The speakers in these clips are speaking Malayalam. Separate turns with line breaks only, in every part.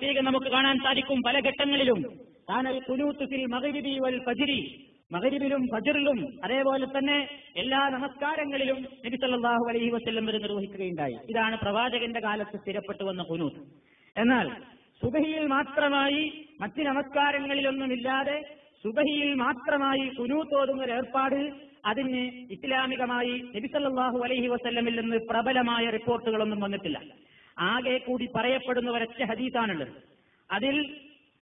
പ്രത്യേകം നമുക്ക് കാണാൻ സാധിക്കും പല ഘട്ടങ്ങളിലും. താനൽ കുനൂത്ത് ഫിൽ മഗ്രിബി വൽ ഫജ്രി. മകരിബിലും ഫജറിലും അതേപോലെ തന്നെ എല്ലാ നമസ്കാരങ്ങളിലും നബി സല്ലല്ലാഹു അലൈഹി വസല്ലം വരെ നിർവഹിക്കുകയുണ്ടായി. ഇതാണ് പ്രവാചകന്റെ കാലത്ത് സ്ഥിരപ്പെട്ടു വന്ന കുനൂത്ത്. എന്നാൽ സുബഹിയിൽ മാത്രമായി മറ്റ് നമസ്കാരങ്ങളിലൊന്നുമില്ലാതെ സുബഹിയിൽ മാത്രമായി കുനൂത്തോതുന്ന ഒരു ഏർപ്പാട് അതിന് ഇസ്ലാമികമായി നബി സല്ലല്ലാഹു അലൈഹി വസല്ലമിൽ നിന്ന് പ്രബലമായ റിപ്പോർട്ടുകളൊന്നും വന്നിട്ടില്ല. ആകെ കൂടി പറയപ്പെടുന്ന ഒരൊറ്റ ഹദീസാണുള്ളത്. അതിൽ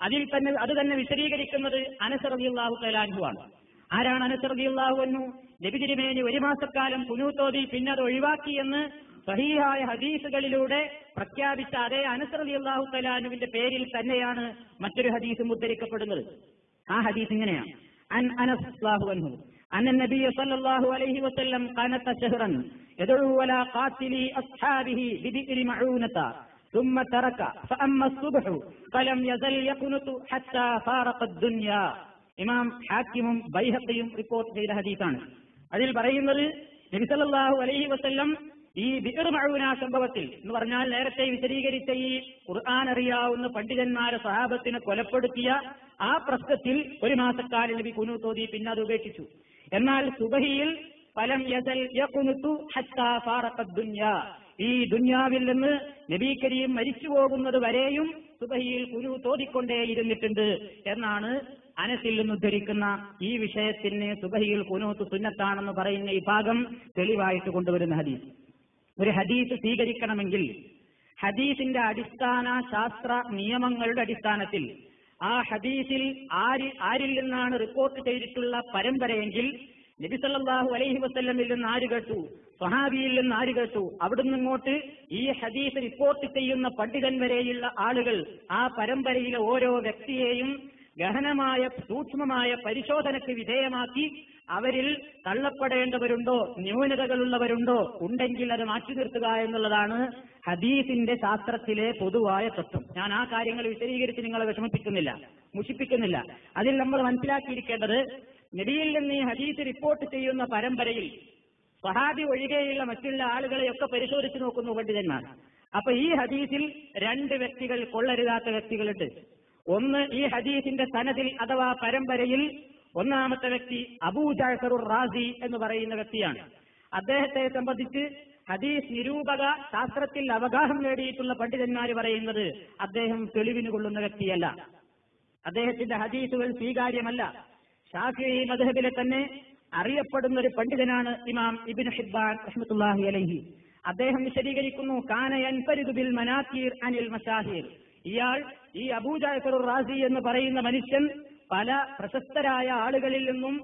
അതിൽ തന്നെ അത് തന്നെ വിശദീകരിക്കുന്നത് അനസറിയാഹു ആണ് ആരാണ് അനസറിയാഹു എന്നു ലഭിതിരിമേനി ഒരു മാസക്കാലം കുനൂത്തോതി പിന്നെ അത് ഒഴിവാക്കി എന്ന് സഹീഹായ ഹദീസുകളിലൂടെ പ്രഖ്യാപിച്ച അതേ അനസറിയാഹു കലാനുവിന്റെ പേരിൽ തന്നെയാണ് മറ്റൊരു ഹദീസും ഉദ്ധരിക്കപ്പെടുന്നത്. ആ ഹദീസ് ഇങ്ങനെയാണ്. അൻ അനസ് അൻഹു. അന്ന നബിയ സല്ലല്ലാഹു അലൈഹി വസല്ലം കനത്ത ഷഹ്റൻ شهرا يدعو على قاتل أصحابه ببئر معونة ثم ترك فأما الصبح فلم يزل يقنط حتى فارق الدنيا ഇമാം ഹാക്കിമും ബൈഹക്കയും റിപ്പോർട്ട് ചെയ്ത ഹദീസാണ് അതിൽ പറയുന്നത് നബിസല്ലാഹു അലൈഹി വസല്ലം ഈ ബിർ മഴൂന സംഭവത്തിൽ എന്ന് പറഞ്ഞാൽ നേരത്തെ വിശദീകരിച്ച ഈ ഖുർആൻ അറിയാവുന്ന പണ്ഡിതന്മാരെ സഹാബത്തിനെ കൊലപ്പെടുത്തിയ ആ പ്രശ്നത്തിൽ ഒരു മാസക്കാലം നബി കുനൂത്തോതി പിന്നെ അത് ഉപേക്ഷിച്ചു എന്നാൽ സുബഹിയിൽ ഫലം യസൽ യഖുനുതു ഹത്താ ഈ ദുന്യാവിൽ നിന്ന് നബി കരീം മരിച്ചു പോകുന്നത് വരെയും സുബഹിയിൽ കുരു തോതിക്കൊണ്ടേയിരുന്നിട്ടുണ്ട് എന്നാണ് അനസിൽ നിന്ന് ഉദ്ധരിക്കുന്ന ഈ വിഷയത്തിന് സുബഹിയിൽ കുനൂത്ത് സുന്നത്താണെന്ന് പറയുന്ന ഈ ഭാഗം തെളിവായിട്ട് കൊണ്ടുവരുന്ന ഹദീസ്. ഒരു ഹദീസ് സ്വീകരിക്കണമെങ്കിൽ ഹദീസിന്റെ അടിസ്ഥാന ശാസ്ത്ര നിയമങ്ങളുടെ അടിസ്ഥാനത്തിൽ ആ ഹദീസിൽ ആര് ആരിൽ നിന്നാണ് റിപ്പോർട്ട് ചെയ്തിട്ടുള്ള പരമ്പരയെങ്കിൽ നബി സല്ലല്ലാഹു അലൈഹി വസ്ല്ലമിൽ നിന്ന് ആര് കേട്ടു? സ്വഹാബിയിൽ നിന്ന് ആര് കേട്ടു? അവിടുന്ന് ഇങ്ങോട്ട് ഈ ഹദീസ് റിപ്പോർട്ട് ചെയ്യുന്ന പണ്ഡിതൻ വരെയുള്ള ആളുകൾ ആ പരമ്പരയിലെ ഓരോ വ്യക്തിയെയും ഗഹനമായ സൂക്ഷ്മമായ പരിശോധനയ്ക്ക് വിധേയമാക്കി അവരിൽ തള്ളപ്പെടേണ്ടവരുണ്ടോ? ന്യൂനതകളുള്ളവരുണ്ടോ? ഉണ്ടെങ്കിൽ അത് മാറ്റി നിർത്തുക എന്നുള്ളതാണ് ഹദീസിന്റെ ശാസ്ത്രത്തിലെ പൊതുവായ തത്വം. ഞാൻ ആ കാര്യങ്ങൾ വിശദീകരിച്ച് നിങ്ങളെ വിഷമിപ്പിക്കുന്നില്ല മുഷിപ്പിക്കുന്നില്ല. അതിൽ നമ്മൾ മനസ്സിലാക്കിയിരിക്കേണ്ടത് നബിയിൽ നിന്ന് ഈ ഹദീസ് റിപ്പോർട്ട് ചെയ്യുന്ന പരമ്പരയിൽ സഹാബി ഒഴികെയുള്ള മറ്റുള്ള ആളുകളെയൊക്കെ പരിശോധിച്ചു നോക്കുന്നു പണ്ഡിതന്മാർ. അപ്പൊ ഈ ഹദീസിൽ രണ്ട് വ്യക്തികൾ കൊള്ളരുതാത്ത വ്യക്തികളുണ്ട്. ഒന്ന് ഈ ഹദീസിന്റെ സനതിൽ അഥവാ പരമ്പരയിൽ ഒന്നാമത്തെ വ്യക്തി അബൂ ജാഫറുർ റാസി എന്ന് പറയുന്ന വ്യക്തിയാണ്. അദ്ദേഹത്തെ സംബന്ധിച്ച് ഹദീസ് നിരൂപക ശാസ്ത്രത്തിൽ അവഗാഹം നേടിയിട്ടുള്ള പണ്ഡിതന്മാർ പറയുന്നത് അദ്ദേഹം തെളിവിന് കൊള്ളുന്ന വ്യക്തിയല്ല. അദ്ദേഹത്തിന്റെ ഹദീസുകൾ സ്വീകാര്യമല്ല. ഷാഫി മധബിലെ തന്നെ അറിയപ്പെടുന്ന ഒരു പണ്ഡിതനാണ് ഇമാം ഇബിൻ ഹിബാൻ റഹ്മത്തുല്ലാഹി അലഹി. അദ്ദേഹം വിശദീകരിക്കുന്നു കാനയൻ ബിൽ മനാക്കീർ അനിൽ മഷാഹിർ ഇയാൾ ഈ അബൂജാഫർ റാസി എന്ന് പറയുന്ന മനുഷ്യൻ പല പ്രശസ്തരായ ആളുകളിൽ നിന്നും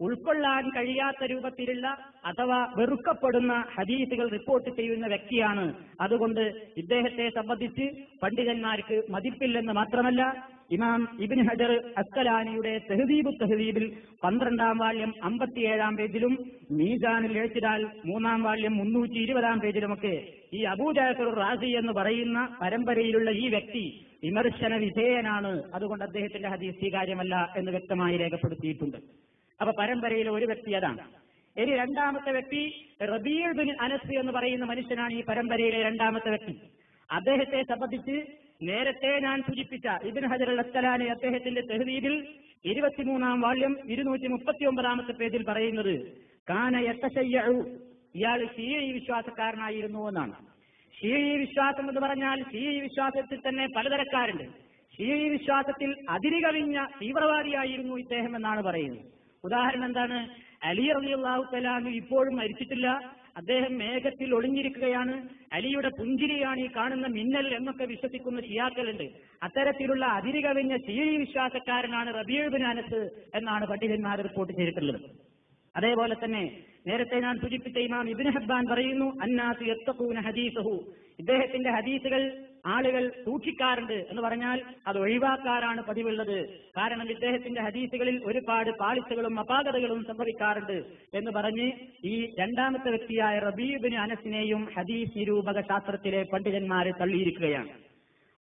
ഉൾക്കൊള്ളാൻ കഴിയാത്ത രൂപത്തിലുള്ള അഥവാ വെറുക്കപ്പെടുന്ന ഹദീസുകൾ റിപ്പോർട്ട് ചെയ്യുന്ന വ്യക്തിയാണ്. അതുകൊണ്ട് ഇദ്ദേഹത്തെ സംബന്ധിച്ച് പണ്ഡിതന്മാർക്ക് മതിപ്പില്ലെന്ന് മാത്രമല്ല ഇമാം ഇബിൻ ഹജർ അസ്കലാനിയുടെ തെഹദീബ് തെഹദീബിൽ പന്ത്രണ്ടാം വാല്യം അമ്പത്തിയേഴാം പേജിലും മീസാനിൽ എഴുത്തിടാൽ മൂന്നാം വാല്യം മുന്നൂറ്റി ഇരുപതാം പേജിലുമൊക്കെ ഈ അബൂജാഫർ റാസി എന്ന് പറയുന്ന പരമ്പരയിലുള്ള ഈ വ്യക്തി വിമർശന വിധേയനാണ്. അതുകൊണ്ട് അദ്ദേഹത്തിന്റെ ഹദീസ് സ്വീകാര്യമല്ല എന്ന് വ്യക്തമായി രേഖപ്പെടുത്തിയിട്ടുണ്ട്. അപ്പൊ പരമ്പരയിലെ ഒരു വ്യക്തി അതാണ്. ഇനി രണ്ടാമത്തെ വ്യക്തി റബീർ ബിൻ അനസ് എന്ന് പറയുന്ന മനുഷ്യനാണ് ഈ പരമ്പരയിലെ രണ്ടാമത്തെ വ്യക്തി. അദ്ദേഹത്തെ സംബന്ധിച്ച് നേരത്തെ ഞാൻ സൂചിപ്പിച്ച ഇബിൻ ഹജർ അസ്സലാനെ അദ്ദേഹത്തിന്റെ തെഹദീബിൽ ഇരുപത്തിമൂന്നാം വാള്യം ഇരുന്നൂറ്റി മുപ്പത്തി ഒമ്പതാമത്തെ പേജിൽ പറയുന്നത് കാന എത്തശയ്യു ഇയാൾ ഷീഴി വിശ്വാസക്കാരനായിരുന്നു എന്നാണ്. ഷീഴി വിശ്വാസം എന്ന് പറഞ്ഞാൽ ഷീഴി വിശ്വാസത്തിൽ തന്നെ പലതരക്കാരുണ്ട്. ഷീഴി വിശ്വാസത്തിൽ അതിരുകവിഞ്ഞ തീവ്രവാദിയായിരുന്നു ഇദ്ദേഹം എന്നാണ് പറയുന്നത്. ഉദാഹരണം എന്താണ്? അലി റളിയല്ലാഹു തലാഹു ഇപ്പോഴും മരിച്ചിട്ടില്ല. അദ്ദേഹം മേഘത്തിൽ ഒളിഞ്ഞിരിക്കുകയാണ്. അലിയുടെ പുഞ്ചിരിയാണ് ഈ കാണുന്ന മിന്നൽ എന്നൊക്കെ വിശ്വസിക്കുന്ന ഷിയാക്കളുണ്ട്. അത്തരത്തിലുള്ള അതിരുകവിഞ്ഞ ചീഴി വിശ്വാസക്കാരനാണ് ബിൻ അനസ് എന്നാണ് പണ്ഡിതന്മാർ റിപ്പോർട്ട് ചെയ്തിട്ടുള്ളത്. അതേപോലെ തന്നെ നേരത്തെ ഞാൻ സൂചിപ്പിച്ച ഇമാം ഇബിൻ ഹബ്ബാൻ പറയുന്നു അന്നാസ് ഹദീസഹു. ഇദ്ദേഹത്തിന്റെ ഹദീസുകൾ ആളുകൾ സൂക്ഷിക്കാറുണ്ട് എന്ന് പറഞ്ഞാൽ അത് ഒഴിവാക്കാറാണ് പതിവുള്ളത്. കാരണം ഇദ്ദേഹത്തിന്റെ ഹദീസുകളിൽ ഒരുപാട് പാളിച്ചകളും അപാകതകളും സംഭവിക്കാറുണ്ട് എന്ന് പറഞ്ഞ് ഈ രണ്ടാമത്തെ വ്യക്തിയായ റബീബിന് അനസിനെയും ഹദീസ് നിരൂപക ശാസ്ത്രത്തിലെ പണ്ഡിതന്മാരെ തള്ളിയിരിക്കുകയാണ്.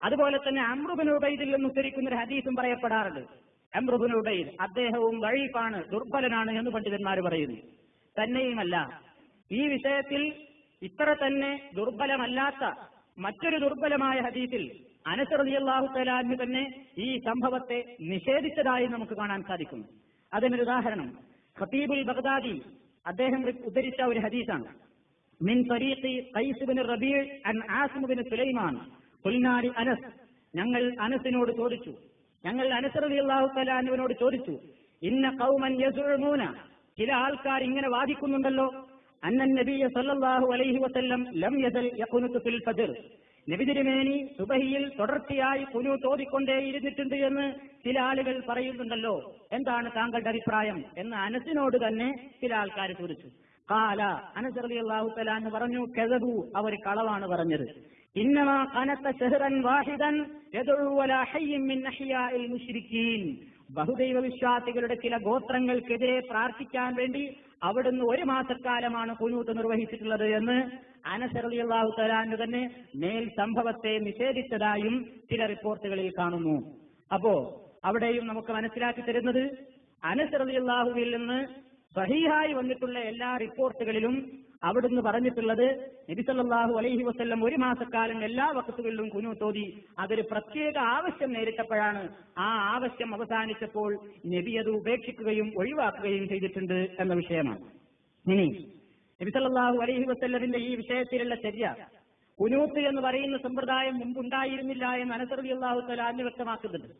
അതുപോലെ തന്നെ അമ്രുബിൻ ഉബൈദിൽ നിന്ന് ഉദ്ധരിക്കുന്ന ഒരു ഹദീസും പറയപ്പെടാറുണ്ട്. അമ്രുബിൻ ഉബൈദ് അദ്ദേഹവും വഴീഫാണ് ദുർബലനാണ് എന്ന് പണ്ഡിതന്മാർ പറയുന്നു. തന്നെയുമല്ല ഈ വിഷയത്തിൽ ഇത്ര തന്നെ ദുർബലമല്ലാത്ത മറ്റൊരു ദുർബലമായ ഹദീസിൽ അനസ് റളിയല്ലാഹു തലാന്ന് തന്നെ ഈ സംഭവത്തെ നിഷേധിച്ചതായി നമുക്ക് കാണാൻ സാധിക്കും. അതിനൊരു ഉദാഹരണം. ഖത്തീബുൽ ബഗ്ദാദി അദ്ദേഹം ഉദ്ധരിച്ച ഒരു ഹദീസാണ്. മിൻ റബീഅ് അൻ ആസിം ബിൻ സുലൈമാൻ. ഖുൽനാരി അനസ്. ഞങ്ങൾ അനസിനോട് ചോദിച്ചു. ഞങ്ങൾ അനസ് അള്ളാഹു തലാനുവിനോട് ചോദിച്ചു. ഇന്ന ഖൗമൻ യസുഴമൂന ചില ആൾക്കാർ ഇങ്ങനെ വാദിക്കുന്നുണ്ടല്ലോ. അന്നൻ നബിയ സല്ലല്ലാഹു അലൈഹി വസല്ലം ലം യസൽ യഖുനുതു ഫിൽ ഫജ്ർ. നബി സുബഹിയിൽ തുടർച്ചയായി കുനു തോതിക്കൊണ്ടേ ഇരുന്നിട്ടുണ്ട് എന്ന് ചില ആളുകൾ പറയുന്നുണ്ടല്ലോ. എന്താണ് താങ്കളുടെ അഭിപ്രായം? എന്ന് അനസിനോട് തന്നെ ചില ആൾക്കാർ ചോദിച്ചു. കാല അനസ് റളിയല്ലാഹു അള്ളാഹു പറഞ്ഞു കെതബു അവർ കളവാണ് പറഞ്ഞത്. ഇന്നമാ കനത്ത ഷെഹ്റൻ വാഹിദൻ ബഹുദൈവ വിശ്വാസികളുടെ ചില ഗോത്രങ്ങൾക്കെതിരെ പ്രാർത്ഥിക്കാൻ വേണ്ടി അവിടുന്ന് ഒരു മാസക്കാലമാണ് കുനൂത്ത് നിർവഹിച്ചിട്ടുള്ളത് എന്ന് അനസറിയാഹു തലാന് തന്നെ മേൽ സംഭവത്തെ നിഷേധിച്ചതായും ചില റിപ്പോർട്ടുകളിൽ കാണുന്നു. അപ്പോ അവിടെയും നമുക്ക് മനസ്സിലാക്കി തരുന്നത് അനസറിയാഹുവിൽ നിന്ന് സഹീഹായി വന്നിട്ടുള്ള എല്ലാ റിപ്പോർട്ടുകളിലും അവിടുന്ന് പറഞ്ഞിട്ടുള്ളത് നബിസല്ലാഹു അലൈഹി വസ്ല്ലം ഒരു മാസക്കാലം എല്ലാ വക്കത്തുകളിലും തോതി അതൊരു പ്രത്യേക ആവശ്യം നേരിട്ടപ്പോഴാണ് ആ ആവശ്യം അവസാനിച്ചപ്പോൾ നബി അത് ഉപേക്ഷിക്കുകയും ഒഴിവാക്കുകയും ചെയ്തിട്ടുണ്ട് എന്ന വിഷയമാണ്. ഇനി നബിസല്ലാഹു അലൈഹി വസ്ല്ലമിന്റെ ഈ വിഷയത്തിലുള്ള ചര്യ കുനൂത്ത് എന്ന് പറയുന്ന സമ്പ്രദായം മുമ്പുണ്ടായിരുന്നില്ല എന്ന് അനസറി അള്ളാഹു തലാന്ന് വ്യക്തമാക്കുന്നുണ്ട്.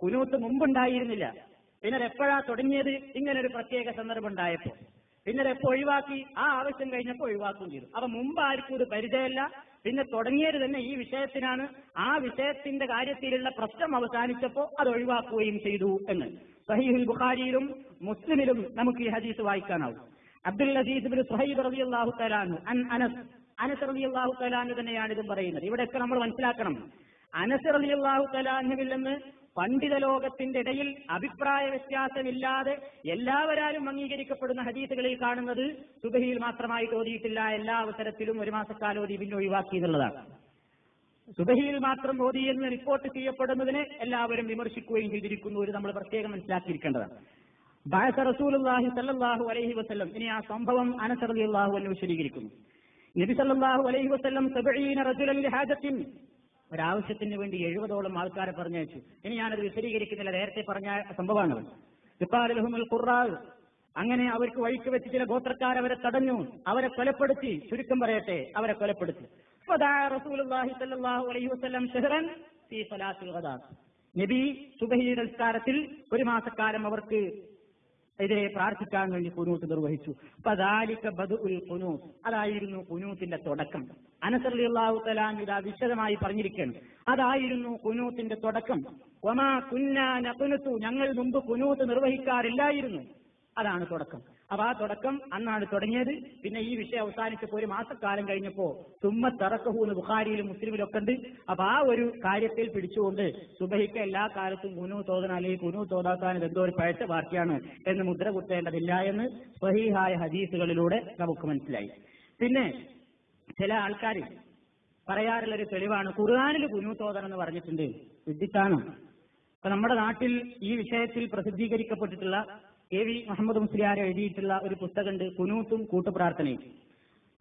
കുനൂത്ത് മുമ്പുണ്ടായിരുന്നില്ല. പിന്നെ എപ്പോഴാ തുടങ്ങിയത്? ഇങ്ങനൊരു പ്രത്യേക സന്ദർഭം ഉണ്ടായപ്പോ പിന്നെ എപ്പോ ഒഴിവാക്കി ആ ആവശ്യം കഴിഞ്ഞപ്പോൾ ഒഴിവാക്കുകയും ചെയ്തു. അപ്പൊ മുമ്പ് ആർക്കും ഇത് പരിചയമല്ല. പിന്നെ തുടങ്ങിയത് തന്നെ ഈ വിഷയത്തിനാണ്. ആ വിഷയത്തിന്റെ കാര്യത്തിലുള്ള പ്രശ്നം അവസാനിച്ചപ്പോൾ അത് ഒഴിവാക്കുകയും ചെയ്തു എന്ന്. സഹീഹുൽ ബുഖാരിയിലും മുസ്ലിമിലും നമുക്ക് ഈ ഹദീസ് വായിക്കാനാവും. അബ്ദുൽ അസീസ് ബിൻ സുഹൈബ് റളിയല്ലാഹു തആലാനു അൻ അനസ് അനസ് റളിയല്ലാഹു തആലാനു തന്നെയാണ് ഇതും പറയുന്നത്. ഇവിടെയൊക്കെ നമ്മൾ മനസ്സിലാക്കണം. അനസ് റളിയല്ലാഹു തആലാനുവിൽ നിന്ന് പണ്ഡിത ലോകത്തിന്റെ ഇടയിൽ അഭിപ്രായ വ്യത്യാസമില്ലാതെ എല്ലാവരാലും അംഗീകരിക്കപ്പെടുന്ന ഹദീസുകളിൽ കാണുന്നത് സുബഹിയിൽ മാത്രമായി ഓതിയിട്ടില്ല എല്ലാ അവസരത്തിലും ഒരു മാസക്കാലം ഓതി പിന്നെ ഒഴിവാക്കി എന്നുള്ളതാണ്. സുബഹിയിൽ മാത്രം ഓതി എന്ന് റിപ്പോർട്ട് ചെയ്യപ്പെടുന്നതിനെ എല്ലാവരും വിമർശിക്കുകയും ചെയ്തിരിക്കുന്നു ഒരു നമ്മൾ പ്രത്യേകം മനസ്സിലാക്കിയിരിക്കേണ്ടതാണ്. ബാസ റസൂലുള്ളാഹി സല്ലാഹു അലൈഹി വസ്ലം ഇനി ആ സംഭവം അനസറിയാഹു എന്ന് വിശദീകരിക്കുന്നു. നബി സല്ലാഹു അലൈഹി വസ്ലം ഒരാവശ്യത്തിന് വേണ്ടി എഴുപതോളം ആൾക്കാരെ പറഞ്ഞയച്ചു. ഇനി ഞാനത് വിശദീകരിക്കുന്നില്ല. നേരത്തെ പറഞ്ഞ സംഭവമാണ്. ഇപ്പാലുഹുൽ ഖുറാവ് അങ്ങനെ അവർക്ക് വഴിക്ക് വെച്ച് ചില ഗോത്രക്കാർ അവരെ തടഞ്ഞു. അവരെ കൊലപ്പെടുത്തി. ചുരുക്കം പറയട്ടെ അവരെ കൊലപ്പെടുത്തി. നബി സുബഹി നിസ്കാരത്തിൽ ഒരു മാസക്കാലം അവർക്ക് എതിരെ പ്രാർത്ഥിക്കാൻ വേണ്ടി കുനൂത്ത് നിർവഹിച്ചു. അതായിരുന്നു കുനൂത്തിന്റെ തുടക്കം. അനസറിയാഹു തലാൻ ഇതാ വിശദമായി പറഞ്ഞിരിക്കുകയാണ്. അതായിരുന്നു കുനൂത്തിന്റെ തുടക്കം. ഒമാ കുന്നാ ഞങ്ങൾ മുമ്പ് കുനൂത്ത് നിർവഹിക്കാറില്ലായിരുന്നു. അതാണ് തുടക്കം. അപ്പൊ ആ തുടക്കം അന്നാണ് തുടങ്ങിയത്. പിന്നെ ഈ വിഷയം അവസാനിച്ചപ്പോൾ ഒരു മാസക്കാലം കഴിഞ്ഞപ്പോ തുമ്മ തറക്കഹൂന്ന് ബുഖാരിയിലും മുസ്ലിമിലും ഒക്കെ ഉണ്ട് അപ്പൊ ആ ഒരു കാര്യത്തിൽ പിടിച്ചുകൊണ്ട് സുബഹിക്ക് എല്ലാ കാലത്തും കുനു തോതന അല്ലെങ്കിൽ കുനു തോതാക്കാൻ എന്തോ ഒരു പഴച്ച വാർത്തയാണ് എന്ന് മുദ്ര കുത്തേണ്ടതില്ല എന്ന് സ്വഹീഹായ ഹദീസുകളിലൂടെ നമുക്ക് മനസ്സിലായി. പിന്നെ ചില ആൾക്കാർ പറയാറുള്ള ഒരു തെളിവാണ് ഖുർആാനിൽ കുനു തോതണം എന്ന് പറഞ്ഞിട്ടുണ്ട്. വിദ്യത്താണ് അപ്പൊ നമ്മുടെ നാട്ടിൽ ഈ വിഷയത്തിൽ പ്രസിദ്ധീകരിക്കപ്പെട്ടിട്ടുള്ള കെ വി മുഹമ്മദ് മുസ്ലിയാർ എഴുതിയിട്ടുള്ള ഒരു പുസ്തകമുണ്ട് കുനൂത്തും കൂട്ടുപ്രാർത്ഥനയും.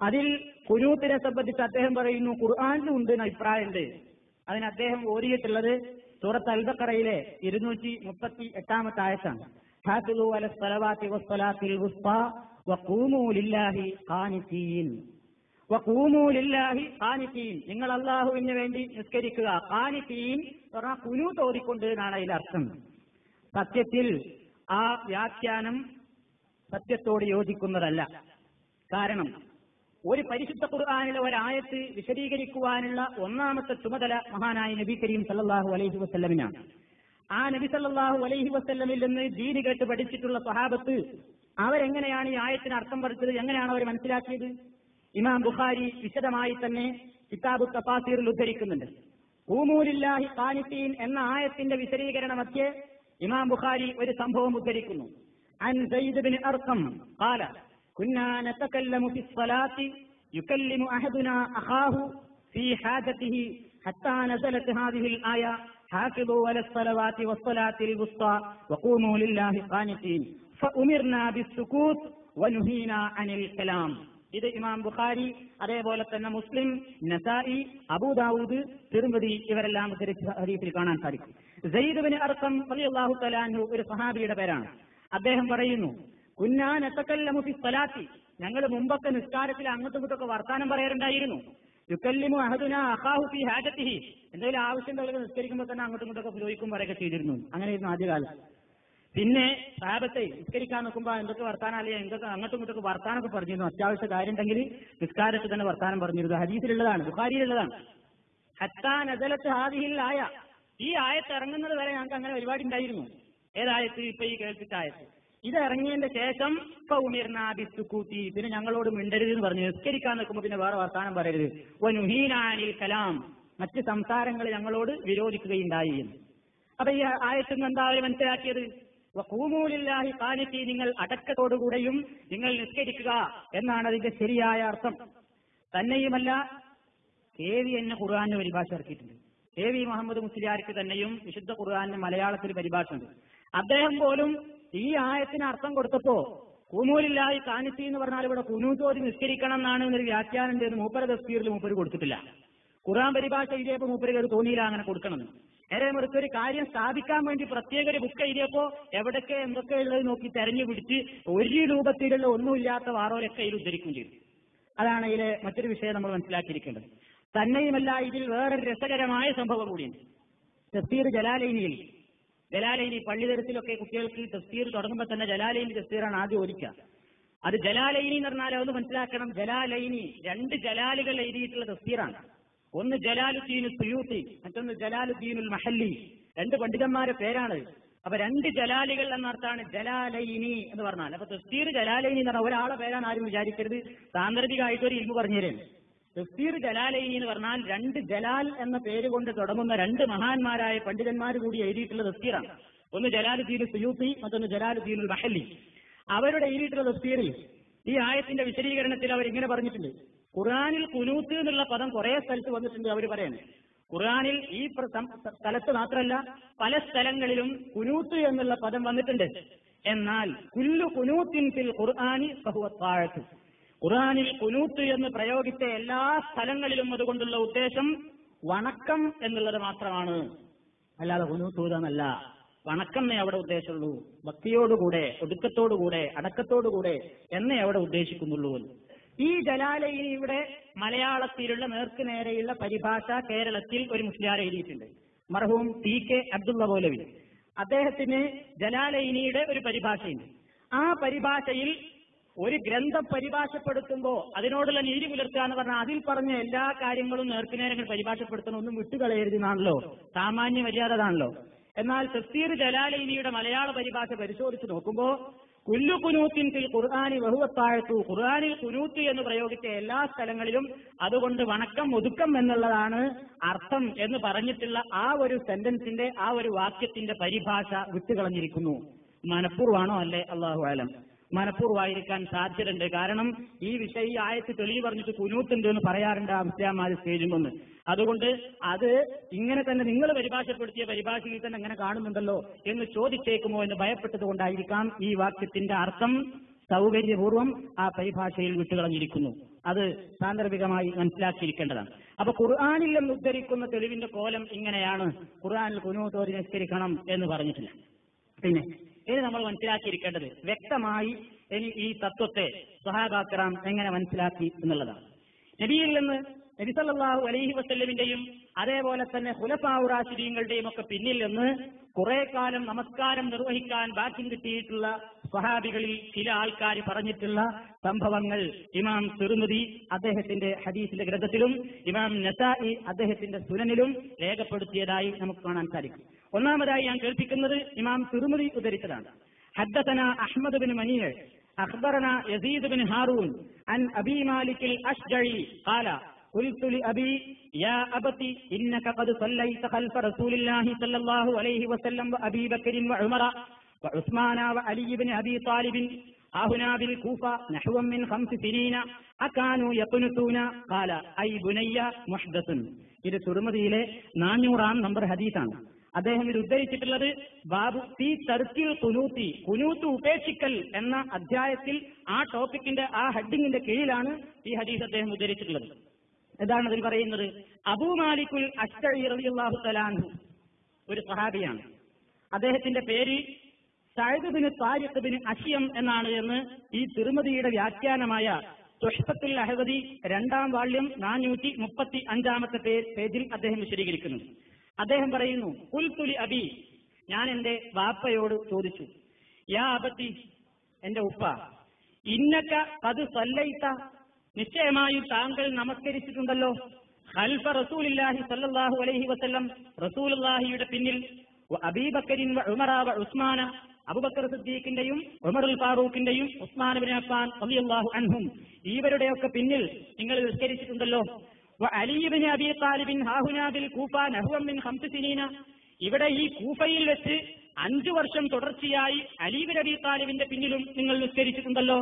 അതിൽ കുനൂത്തിനെ സംബന്ധിച്ച് അദ്ദേഹം പറയുന്നു ഖുർആാനിലും ഉണ്ട് അഭിപ്രായമുണ്ട്. അതിന് അദ്ദേഹം ഓരിയിട്ടുള്ളത് സൂറത്ത് അൽബക്കറയിലെ ഇരുന്നൂറ്റി മുപ്പത്തി എട്ടാമത്തെ വഖൂമൂ ലില്ലാഹി നിങ്ങൾ അള്ളാഹുവിന് വേണ്ടി നിസ്കരിക്കുക. കാനിത്തീൻ പറഞ്ഞാൽ കുനു തോതിക്കൊണ്ട് എന്നാണ് അതിൽ അർത്ഥം സത്യത്തിൽ ആ വ്യാഖ്യാനം സത്യത്തോട് യോജിക്കുന്നതല്ല. കാരണം ഒരു പരിശുദ്ധ ഖുർആാനിലെ ഒരായത്ത് വിശദീകരിക്കുവാനുള്ള ഒന്നാമത്തെ ചുമതല മഹാനായ നബി കരീം സല്ലാഹു അലൈഹി വസ്ല്ലമിനാണ്. ആ നബി സല്ലാഹു അലൈഹി വസ്ല്ലമിൽ നിന്ന് ദീനി കേട്ട് പഠിച്ചിട്ടുള്ള സ്വഹാബത്ത് അവരെങ്ങനെയാണ് ഈ ആയത്തിന് അർത്ഥം പഠിച്ചത് എങ്ങനെയാണ് അവർ മനസ്സിലാക്കിയത്? ഇമാം ബുഖാരി വിശദമായി തന്നെ കിതാബു തഫാസീറിൽ ഉദ്ധരിക്കുന്നുണ്ട്. ഊമൂലില്ലാഹി ഖാനിത്തീൻ എന്ന ആയത്തിന്റെ വിശദീകരണമൊക്കെ ഇമാം ബുഖാരി ഒരു സംഭവം ഉദ്ധരിക്കുന്നു അൻ സയ്യിദ് ബിൻ അർഖം قال كنا نتكلم في الصلاة يكلم أحدنا أخاه في حاجته حتى نزلت هذه الآية حافظوا على الصلوات والصلاة الوسطى وقوموا لله قانتين فأمرنا بالسكوت ونهينا عن الكلام ഇത് ഇമാം ബുഖാരി അതേപോലെ തന്നെ മുസ്ലിം നസായി അബൂദാവൂദ് തിരുമതി ഇവരെല്ലാം ഉദ്ധരിച്ച ഹദീസിൽ കാണാൻ സാധിക്കും സയ്യിദ് അർക്കം റളിയല്ലാഹു തലാൻഹു ഒരു സഹാബിയുടെ പേരാണ്. അദ്ദേഹം പറയുന്നു കുന്നാൻ എത്തക്കല്ലമു ഫി സ്വലാത്തി ഞങ്ങൾ മുമ്പൊക്കെ നിസ്കാരത്തിൽ അങ്ങോട്ടും ഇങ്ങോട്ടൊക്കെ വർത്താനം പറയാറുണ്ടായിരുന്നു. യുക്കല്ലിമു അഹദുന അഹാഹു ഫി ഹാജത്തിഹി. എന്തെങ്കിലും ആവശ്യം ഉണ്ടെങ്കിൽ നിസ്കരിക്കുമ്പോൾ തന്നെ അങ്ങോട്ടും ഇങ്ങോട്ടൊക്കെ ചോദിക്കും പറയൊക്കെ ചെയ്തിരുന്നു. അങ്ങനെയായിരുന്നു ആദ്യകാലം. പിന്നെ സാബത്തെ നിസ്കരിക്കാൻ നോക്കുമ്പോൾ എന്തൊക്കെ വർത്താനം അല്ലെങ്കിൽ എന്തൊക്കെ അങ്ങോട്ടും ഇങ്ങോട്ടൊക്കെ വർത്താനൊക്കെ പറഞ്ഞിരുന്നു. അത്യാവശ്യ കാര്യം ഉണ്ടെങ്കിൽ നിസ്കാരത്തിൽ തന്നെ വർത്താനം പറഞ്ഞിരുന്നു. ഹദീസിലുള്ളതാണ് ബുഖാരിയിലുള്ളതാണ്. ഹത്താൻ അദലത്ത് ഹാദിഹിൽ ആയ. ഈ ആയത്ത് ഇറങ്ങുന്നത് വരെ ഞങ്ങൾക്ക് അങ്ങനെ ഒരുപാട് ഉണ്ടായിരുന്നു. ഏതായത്ത് ഇപ്പൊ ഈ കേൾപ്പിച്ച ആയത്ത്. ഇത് ഇറങ്ങിയതിന്റെ ശേഷം ഇപ്പൊ ഉമിർന്ന ബിസ്തുക്കൂത്തി പിന്നെ ഞങ്ങളോട് മിണ്ടരുത് എന്ന് പറഞ്ഞു. നിസ്കരിക്കാൻ നിൽക്കുമ്പോൾ പിന്നെ വേറെ വർത്താനം പറയരുത്. ഒനുഹീനാനിൽ കലാം. മറ്റ് സംസാരങ്ങൾ ഞങ്ങളോട് വിരോധിക്കുകയുണ്ടായി എന്ന്. അപ്പൊ ഈ ആയത്തിൽ നിന്ന് എന്താ അവർ മനസ്സിലാക്കിയത്? കൂമൂലില്ലാഹി കാണിച്ച് നിങ്ങൾ അടക്കത്തോടുകൂടെയും നിങ്ങൾ നിസ്കരിക്കുക എന്നാണ് അതിന്റെ ശരിയായ അർത്ഥം. തന്നെയുമല്ല കെ വി എന്നെ ഖുർആാനെ പരിഭാഷ ഇറക്കിയിട്ടുണ്ട്. കെ വി മുഹമ്മദ് മുസ്ലിയാർക്ക് തന്നെയും വിശുദ്ധ ഖുർആാനിന് മലയാളത്തിൽ പരിഭാഷ ഉണ്ട് അദ്ദേഹം പോലും ഈ ആയത്തിന് അർത്ഥം കൊടുത്തപ്പോ കൂമൂലില്ലായി കാനിത്തി എന്ന് പറഞ്ഞാൽ ഇവിടെ കുനൂത്തോതി നിസ്കരിക്കണം എന്നാണ് എന്നൊരു വ്യാഖ്യാനം ചെയ്ത് മൂപ്പര തസ്തീറിൽ മൂപ്പര് കൊടുത്തിട്ടില്ല. ഖുർആൻ പരിഭാഷ എഴുതിയപ്പോ മൂപ്പര് അത് തോന്നിയില്ല അങ്ങനെ കൊടുക്കണം നേരെ മറിച്ച് ഒരു കാര്യം സ്ഥാപിക്കാൻ വേണ്ടി പ്രത്യേക ഒരു ബുക്ക് എഴുതിയപ്പോ എവിടൊക്കെ എന്തൊക്കെ ഉള്ളത് നോക്കി തെരഞ്ഞു പിടിച്ച് ഒരു രൂപത്തിലുള്ള ഒന്നുമില്ലാത്ത വാറോരൊക്കെ ഇതിൽ ഉദ്ധരിക്കുകയും ചെയ്തു. അതാണ് ഇതിലെ മറ്റൊരു വിഷയം നമ്മൾ മനസ്സിലാക്കിയിരിക്കേണ്ടത്. തന്നെയുമല്ല ഇതിൽ വേറൊരു രസകരമായ സംഭവം കൂടിയുണ്ട്. തഫ്സീർ ജലാലൈനിയിൽ ജലാലൈനി പള്ളിതരത്തിലൊക്കെ കുട്ടികൾക്ക് തഫ്സീർ തുടങ്ങുമ്പോൾ തന്നെ ജലാലൈനി തഫ്സീറാണ് ആദ്യം ഓരിക്കുക അത് ജലാലൈനി എന്ന് പറഞ്ഞാൽ അത് മനസ്സിലാക്കണം. ജലാലൈനി രണ്ട് ജലാലുകൾ എഴുതിയിട്ടുള്ള തഫ്സീറാണ് ഒന്ന് ജലാലുദ്ദീൻ സുയൂത്തി മറ്റൊന്ന് ജലാലുദ്ദീനുൽ മഹല്ലി. രണ്ട് പണ്ഡിതന്മാരുടെ പേരാണ്. അപ്പൊ രണ്ട് ജലാലികൾ എന്നർത്ഥമാണ് ജലാലൈനി എന്ന് പറഞ്ഞാൽ. അപ്പൊ തഫ്സീർ ജലാലൈനി എന്ന് പറഞ്ഞാൽ ഒരാളെ പേരാണ് ആരും വിചാരിക്കരുത്. സാന്ദർഭികമായിട്ട് ഒരു പറഞ്ഞു പറഞ്ഞുതരും. തഫ്സീർ ജലാലൈനി എന്ന് പറഞ്ഞാൽ രണ്ട് ജലാൽ എന്ന പേര് കൊണ്ട് തുടങ്ങുന്ന രണ്ട് മഹാന്മാരായ പണ്ഡിതന്മാർ കൂടി എഴുതിയിട്ടുള്ള തഫ്സീറാണ്. ഒന്ന് ജലാലുദ്ദീൻ സുയൂത്തി മറ്റൊന്ന് ജലാലുദ്ദീൻ മഹല്ലി. അവരുടെ എഴുതിയിട്ടുള്ള തഫ്സീറിൽ ഈ ആയത്തിന്റെ വിശദീകരണത്തിൽ അവർ ഇങ്ങനെ പറഞ്ഞിട്ടുണ്ട്. ഖുർആാനിൽ കുനൂത്ത് എന്നുള്ള പദം കുറെ സ്ഥലത്ത് വന്നിട്ടുണ്ട് അവർ പറയുന്നത്. ഖുർആാനിൽ ഈ സ്ഥലത്ത് മാത്രമല്ല പല സ്ഥലങ്ങളിലും കുനൂത്ത് എന്നുള്ള പദം വന്നിട്ടുണ്ട്. എന്നാൽ കുല്ലു കുനൂത്തിൻ ഫിൽ ഖുർആാനി ബഹുവത്താഴത്ത് ഖുർആാനിൽ കുനൂത്ത് എന്ന് പ്രയോഗിച്ച എല്ലാ സ്ഥലങ്ങളിലും അതുകൊണ്ടുള്ള ഉദ്ദേശം വണക്കം എന്നുള്ളത് മാത്രമാണ്. അല്ലാതെ കുനൂത്തൂതെന്നല്ല വണക്കം എന്നേ അവിടെ ഉദ്ദേശമുള്ളൂ. ഭക്തിയോടുകൂടെ ഒടുക്കത്തോടുകൂടെ അടക്കത്തോടുകൂടെ എന്നേ അവിടെ ഉദ്ദേശിക്കുന്നുള്ളൂ. ഈ ജലാലയിൽ ഇവിടെ മലയാളത്തിലുള്ള നേർക്ക് നേരെയുള്ള പരിഭാഷ കേരളത്തിൽ ഒരു മുസ്ലിയാർ എഴുതിയിട്ടുണ്ട്. മർഹൂം ടി കെ അബ്ദുള്ള പോലെ അദ്ദേഹത്തിന് ജലാലയിനിയുടെ ഒരു പരിഭാഷയുണ്ട്. ആ പരിഭാഷയിൽ ഒരു ഗ്രന്ഥം പരിഭാഷപ്പെടുത്തുമ്പോൾ അതിനോടുള്ള നീതി പുലർത്തുക എന്ന് പറഞ്ഞാൽ അതിൽ പറഞ്ഞ എല്ലാ കാര്യങ്ങളും നേർക്കുനേരങ്ങൾ പരിഭാഷപ്പെടുത്തണം ഒന്നും വിട്ടുകളയരുതെന്നാണല്ലോ. സാമാന്യ മര്യാദതാണല്ലോ എന്നാൽ തസ്തീർ ജലാലൈനിയുടെ മലയാള പരിഭാഷ പരിശോധിച്ച് നോക്കുമ്പോൾ കുല്ലു കുനൂത്തിൻ ഫിൽ ഖുർആാനി ബഹുവത്താഴത്തു ഖുർആാനിൽ കുനൂത്ത് എന്ന് പ്രയോഗിച്ച എല്ലാ സ്ഥലങ്ങളിലും അതുകൊണ്ട് വണക്കം ഒതുക്കം എന്നുള്ളതാണ് അർത്ഥം എന്ന് പറഞ്ഞിട്ടുള്ള ആ ഒരു സെന്റൻസിന്റെ ആ ഒരു വാക്യത്തിന്റെ പരിഭാഷ വിട്ടുകളഞ്ഞിരിക്കുന്നു. മനഃപൂർവമാണോ അല്ലേ? അള്ളാഹു ആലം മനഃപൂർവമായിരിക്കാൻ സാധ്യതയുണ്ട്. കാരണം ഈ വിഷയം ഈ ആയത്ത് തെളിവ് പറഞ്ഞിട്ട് കുനൂത്തുണ്ട് എന്ന് പറയാറുണ്ട് ആ നിന്ന്. അതുകൊണ്ട് അത് ഇങ്ങനെ തന്നെ നിങ്ങൾ പരിഭാഷപ്പെടുത്തിയ പരിഭാഷയിൽ തന്നെ അങ്ങനെ കാണുന്നുണ്ടല്ലോ എന്ന് ചോദിച്ചേക്കുമോ എന്ന് ഭയപ്പെട്ടത് കൊണ്ടായിരിക്കാം ഈ വാക്യത്തിന്റെ അർത്ഥം സൗകര്യപൂർവം ആ പരിഭാഷയിൽ വിട്ടുകളഞ്ഞിരിക്കുന്നു അത് സാന്ദർഭികമായി മനസ്സിലാക്കിയിരിക്കേണ്ടതാണ്. അപ്പൊ ഖുർആാനിൽ നിന്ന് ഉദ്ധരിക്കുന്ന തെളിവിന്റെ കോലം ഇങ്ങനെയാണ്. ഖുർആാനിൽ കുനൂത്തോരി നിസ്കരിക്കണം എന്ന് പറഞ്ഞിട്ടില്ല. പിന്നെ ഇനി നമ്മൾ മനസ്സിലാക്കിയിരിക്കേണ്ടത് വ്യക്തമായി ഇനി ഈ തത്വത്തെ സഹാബാക്കറാം എങ്ങനെ മനസ്സിലാക്കി എന്നുള്ളതാണ്. നബിയിൽ നിന്ന് നബിസല്ലാഹു അലൈഹി വസ്ല്ലമിന്റെയും അതേപോലെ തന്നെ ഹുലഫാവു റാഷിദീങ്ങളുടെയും ഒക്കെ പിന്നിൽ നിന്ന് കുറെ കാലം നമസ്കാരം നിർവഹിക്കാൻ ബാക്കി കിട്ടിയിട്ടുള്ള സ്വഹാബികളിൽ ചില ആൾക്കാർ പറഞ്ഞിട്ടുള്ള സംഭവങ്ങൾ ഇമാം തിരുമതി അദ്ദേഹത്തിന്റെ ഹദീസിന്റെ ഗ്രന്ഥത്തിലും ഇമാം നസായി അദ്ദേഹത്തിന്റെ സുനനിലും രേഖപ്പെടുത്തിയതായി നമുക്ക് കാണാൻ സാധിക്കും ഒന്നാമതായി ഞാൻ കേൾപ്പിക്കുന്നത് ഇമാം തിരുമതി ഉദ്ധരിച്ചതാണ് حدثنا أحمد بن منيع أخبرنا يزيد بن هارون عن أبي مالك الأشجعي قال قلت لأبي يا أبت إنك قد صليت خلف رسول الله صلى الله عليه وسلم وأبي بكر وعمر وعثمان وعلي بن أبي طالب هنا بالكوفة نحو من خمس سنين أكانوا يقنتون قال أي بني محدث ഇത് തുറമതിയിലെ നാനൂറാം നമ്പർ ഹദീസാണ് അദ്ദേഹം ഇത് ഉദ്ധരിച്ചിട്ടുള്ളത് ബാബു സി തർക്കിൽ കുനൂത്തി കുനൂത്ത് ഉപേക്ഷിക്കൽ എന്ന അധ്യായത്തിൽ ആ ടോപ്പിക്കിന്റെ ആ ഹെഡിങ്ങിന്റെ കീഴിലാണ് ഈ ഹദീസ് അദ്ദേഹം ഉദ്ധരിച്ചിട്ടുള്ളത് ഇതാണ് അതിൽ പറയുന്നത്. അബൂ മാലിക്കുൽ ഒരു സഹാബിയാണ് അദ്ദേഹത്തിന്റെ പേര് സായുദ്ബിന് ബിൻ താരിഖ് ബിൻ അഷിയം എന്നാണ് എന്ന് ഈ തിരുമതിയുടെ വ്യാഖ്യാനമായ തുഷ്പത്തിൽ അഹവതി രണ്ടാം വാള്യം നാനൂറ്റി മുപ്പത്തി അഞ്ചാമത്തെ പേജിൽ അദ്ദേഹം വിശദീകരിക്കുന്നു. അദ്ദേഹം പറയുന്നു പുൽത്തുലി അബി. ഞാൻ എന്റെ വാപ്പയോട് ചോദിച്ചു യാ അബത്തി എന്റെ ഉപ്പ ഇന്നക്ക അത് സല്ലയിത്ത നിശ്ചയമായും താങ്കൾ നമസ്കരിച്ചിട്ടുണ്ടല്ലോ. ഖൽഫ റസൂലില്ലാഹി സല്ലല്ലാഹു അലൈഹി വസല്ലം റസൂലുള്ളാഹിയുടെ പിന്നിൽ അബീബക്കരിൻ വ ഉമറ വ ഉസ്മാന അബുബക്കർ സിദ്ദീഖിന്റെയും ഉമറുൽ ഫാറൂഖിന്റെയും ഉസ്മാൻ ബിൻ അഫ്ഫാൻ റളിയല്ലാഹു അൻഹും ഇവരുടെയൊക്കെ പിന്നിൽ നിങ്ങൾ നിസ്കരിച്ചിട്ടുണ്ടല്ലോ. അലിബിൻ അബി താലിബിൻ ഹാഹുനാബിൻ കൂഫ നഹ്വം മിൻ ഖംസ് സിനീന. ഇവിടെ ഈ കൂഫയിൽ വെച്ച് അഞ്ചു വർഷം തുടർച്ചയായി അലീബിൻ അബി താലിബിന്റെ പിന്നിലും നിങ്ങൾ നിസ്കരിച്ചിട്ടുണ്ടല്ലോ.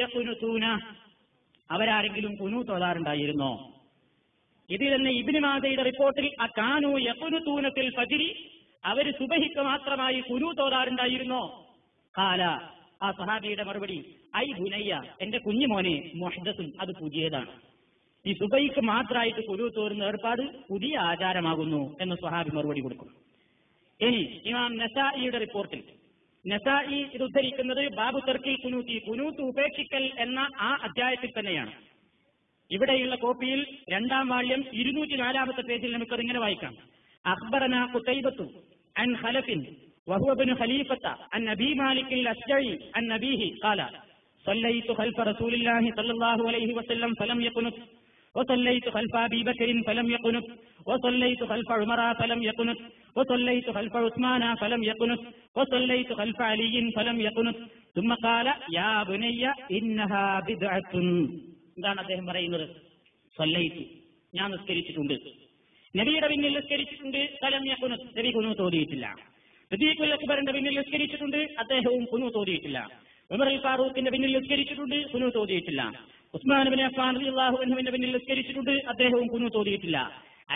യഖുനുതൂന അവരാരെങ്കിലും കുനു തോതാറുണ്ടായിരുന്നോ? ഇതിൽ തന്നെ ഇബിന് മാതയുടെ റിപ്പോർട്ടിൽ ആ കാനു യഖുനുതൂനത്തിൽ ഫജിരി അവർ സുബഹിക്ക് മാത്രമായി കുനു തോതാറുണ്ടായിരുന്നോ? കാല ആ സഹാബിയുടെ മറുപടി ഐ ബുനയ്യ എന്റെ കുഞ്ഞുമോനെ മൊഹദസും അത് പുതിയതാണ്. ഈ സുബൈക്ക് മാത്രമായിട്ട് കുരു തോരുന്ന ഏർപ്പാട് പുതിയ ആചാരമാകുന്നു എന്ന് സ്വഹാബി മറുപടി കൊടുക്കും ഇനി ഇമാം നസായിയുടെ റിപ്പോർട്ടിൽ നസായി ഇത് ഉദ്ധരിക്കുന്നത് ബാബു തെർക്കിൽ കുനൂത്തി കുനൂത്ത് ഉപേക്ഷിക്കൽ എന്ന ആ അധ്യായത്തിൽ തന്നെയാണ് ഇവിടെയുള്ള കോപ്പിയിൽ രണ്ടാം വാള്യം ഇരുന്നൂറ്റി നാലാമത്തെ പേജിൽ നമുക്കത് ഇങ്ങനെ വായിക്കാം അക്ബറന കുത്തൈബത്തു അൻ ഖലഫിൻ وهو ابن خليفة عن أبي مالك الأشجعي عن أبيه قال صليت خلف رسول الله صلى الله عليه وسلم فلم يقنت وصليت خلف أبي بكر فلم يقنت وصليت خلف عمر فلم يقنت وصليت خلف عثمان فلم يقنت وصليت خلف علي فلم يقنت ثم قال يا بني إنها بدعة എന്താണ് അദ്ദേഹം പറയുന്നത് സല്ലയിത്തു ഞാൻ നിസ്കരിച്ചിട്ടുണ്ട് നബിയുടെ പിന്നിൽ നിസ്കരിച്ചിട്ടുണ്ട് സ്ഥലം യക്കുനു നബി കുനു തോതിയിട്ടില്ല സദീഖുൽ അക്ബറിന്റെ പിന്നിൽ നിസ്കരിച്ചിട്ടുണ്ട് അദ്ദേഹവും കുനു തോതിയിട്ടില്ല ഉമർ അൽ ഫാറൂഖിന്റെ പിന്നിൽ നിസ്കരിച്ചിട്ടുണ്ട് കുനു തോതിയിട്ടില്ല ഉസ്മാൻ അബിൻ അഫ്ഫാൻ റളിയല്ലാഹു അൻഹുവിന്റെ പിന്നിൽ നിസ്കരിച്ചിട്ടുണ്ട് അദ്ദേഹവും കുഞ്ഞു തോതിയിട്ടില്ല.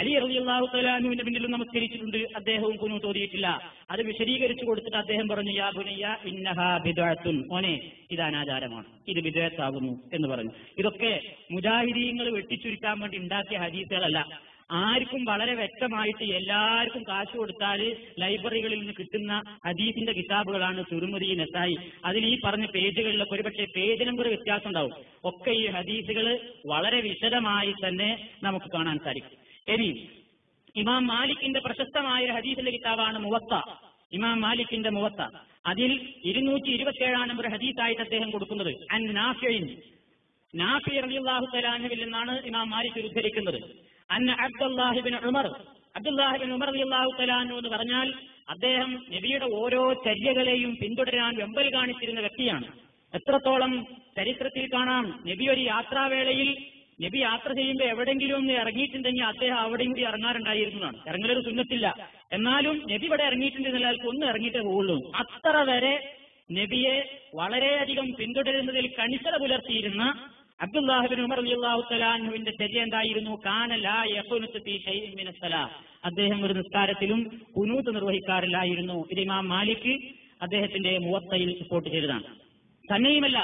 അലി അലി അള്ളാഹു തലാനുവിന്റെ പിന്നിൽ നമസ്കരിച്ചിട്ടുണ്ട് അദ്ദേഹവും കുഞ്ഞു തോതിയിട്ടില്ല. അത് വിശദീകരിച്ചു കൊടുത്തിട്ട് അദ്ദേഹം പറഞ്ഞു യാ ഭുനയ്യ ഇന്നഹാ ബിദ്അത്തുൻ. ഓനെ ഇത് അനാചാരമാണ് ഇത് വിദേത്താകുന്നു എന്ന് പറഞ്ഞു. ഇതൊക്കെ മുജാഹിദീങ്ങൾ വെട്ടിച്ചുരുക്കാൻ വേണ്ടി ഉണ്ടാക്കിയ ഹദീസുകളല്ല. ആർക്കും വളരെ വ്യക്തമായിട്ട് എല്ലാവർക്കും കാശ് കൊടുത്താൽ ലൈബ്രറികളിൽ നിന്ന് കിട്ടുന്ന ഹദീസിന്റെ കിതാബുകളാണ് തുരുമുരി നെസായി. അതിൽ ഈ പറഞ്ഞ പേജുകളിലൊക്കെ ഒരുപക്ഷെ പേജ് നമ്പർ വ്യത്യാസം ഉണ്ടാവും ഒക്കെ ഈ ഹദീസുകൾ വളരെ വിശദമായി തന്നെ നമുക്ക് കാണാൻ സാധിക്കും. ഇനി ഇമാം മാലിക്കിന്റെ പ്രശസ്തമായ ഒരു ഹദീസിന്റെ കിതാബാണ് മുവത്ത. ഇമാം മാലിക്കിന്റെ മുവത്ത. അതിൽ ഇരുന്നൂറ്റി ഇരുപത്തിയേഴാം നമ്പർ ഹദീസായിട്ട് അദ്ദേഹം കൊടുക്കുന്നത്. അൻ നാഫിൻ നാഫി റളിയല്ലാഹു തലാനുവിൽ നിന്നാണ് ഇമാം മാലിക് ഉദ്ധരിക്കുന്നത്. അന്ന അബ്ദുല്ലാഹിബിൻ ഉമർ അബ്ദുല്ലാഹിബിൻ ഉമർ റളിയല്ലാഹു തലാനു എന്ന് പറഞ്ഞാൽ അദ്ദേഹം നബിയുടെ ഓരോ ചര്യകളെയും പിന്തുടരാൻ വെമ്പൽ കാണിച്ചിരുന്ന വ്യക്തിയാണ്. എത്രത്തോളം ചരിത്രത്തിൽ കാണാം നബി ഒരു യാത്രാവേളയിൽ നബി യാത്ര ചെയ്യുമ്പോൾ എവിടെങ്കിലും ഒന്ന് ഇറങ്ങിയിട്ടുണ്ടെങ്കിൽ അദ്ദേഹം അവിടെയും കൂടി ഇറങ്ങാറുണ്ടായിരുന്നതാണ്. ഇറങ്ങലൊരു സുന്നത്തില്ല. എന്നാലും നബി ഇവിടെ ഇറങ്ങിയിട്ടുണ്ടെങ്കിൽ അയാൾക്ക് ഒന്ന് ഇറങ്ങിയിട്ടേ പോകുള്ളൂ അത്ര വരെ നബിയെ വളരെയധികം പിന്തുടരുന്നതിൽ കണിശത പുലർത്തിയിരുന്ന അബ്ദുല്ലാഹിബിൻ ഉമർ ചര്യ എന്തായിരുന്നു? അദ്ദേഹം ഒരു നിസ്കാരത്തിലും കുനൂത്ത് നിർവഹിക്കാറില്ലായിരുന്നു. ഇത് ഇമാം മാലിക് അദ്ദേഹത്തിന്റെ മുവത്തയിൽ റിപ്പോർട്ട് ചെയ്തതാണ്. തന്നെയുമല്ല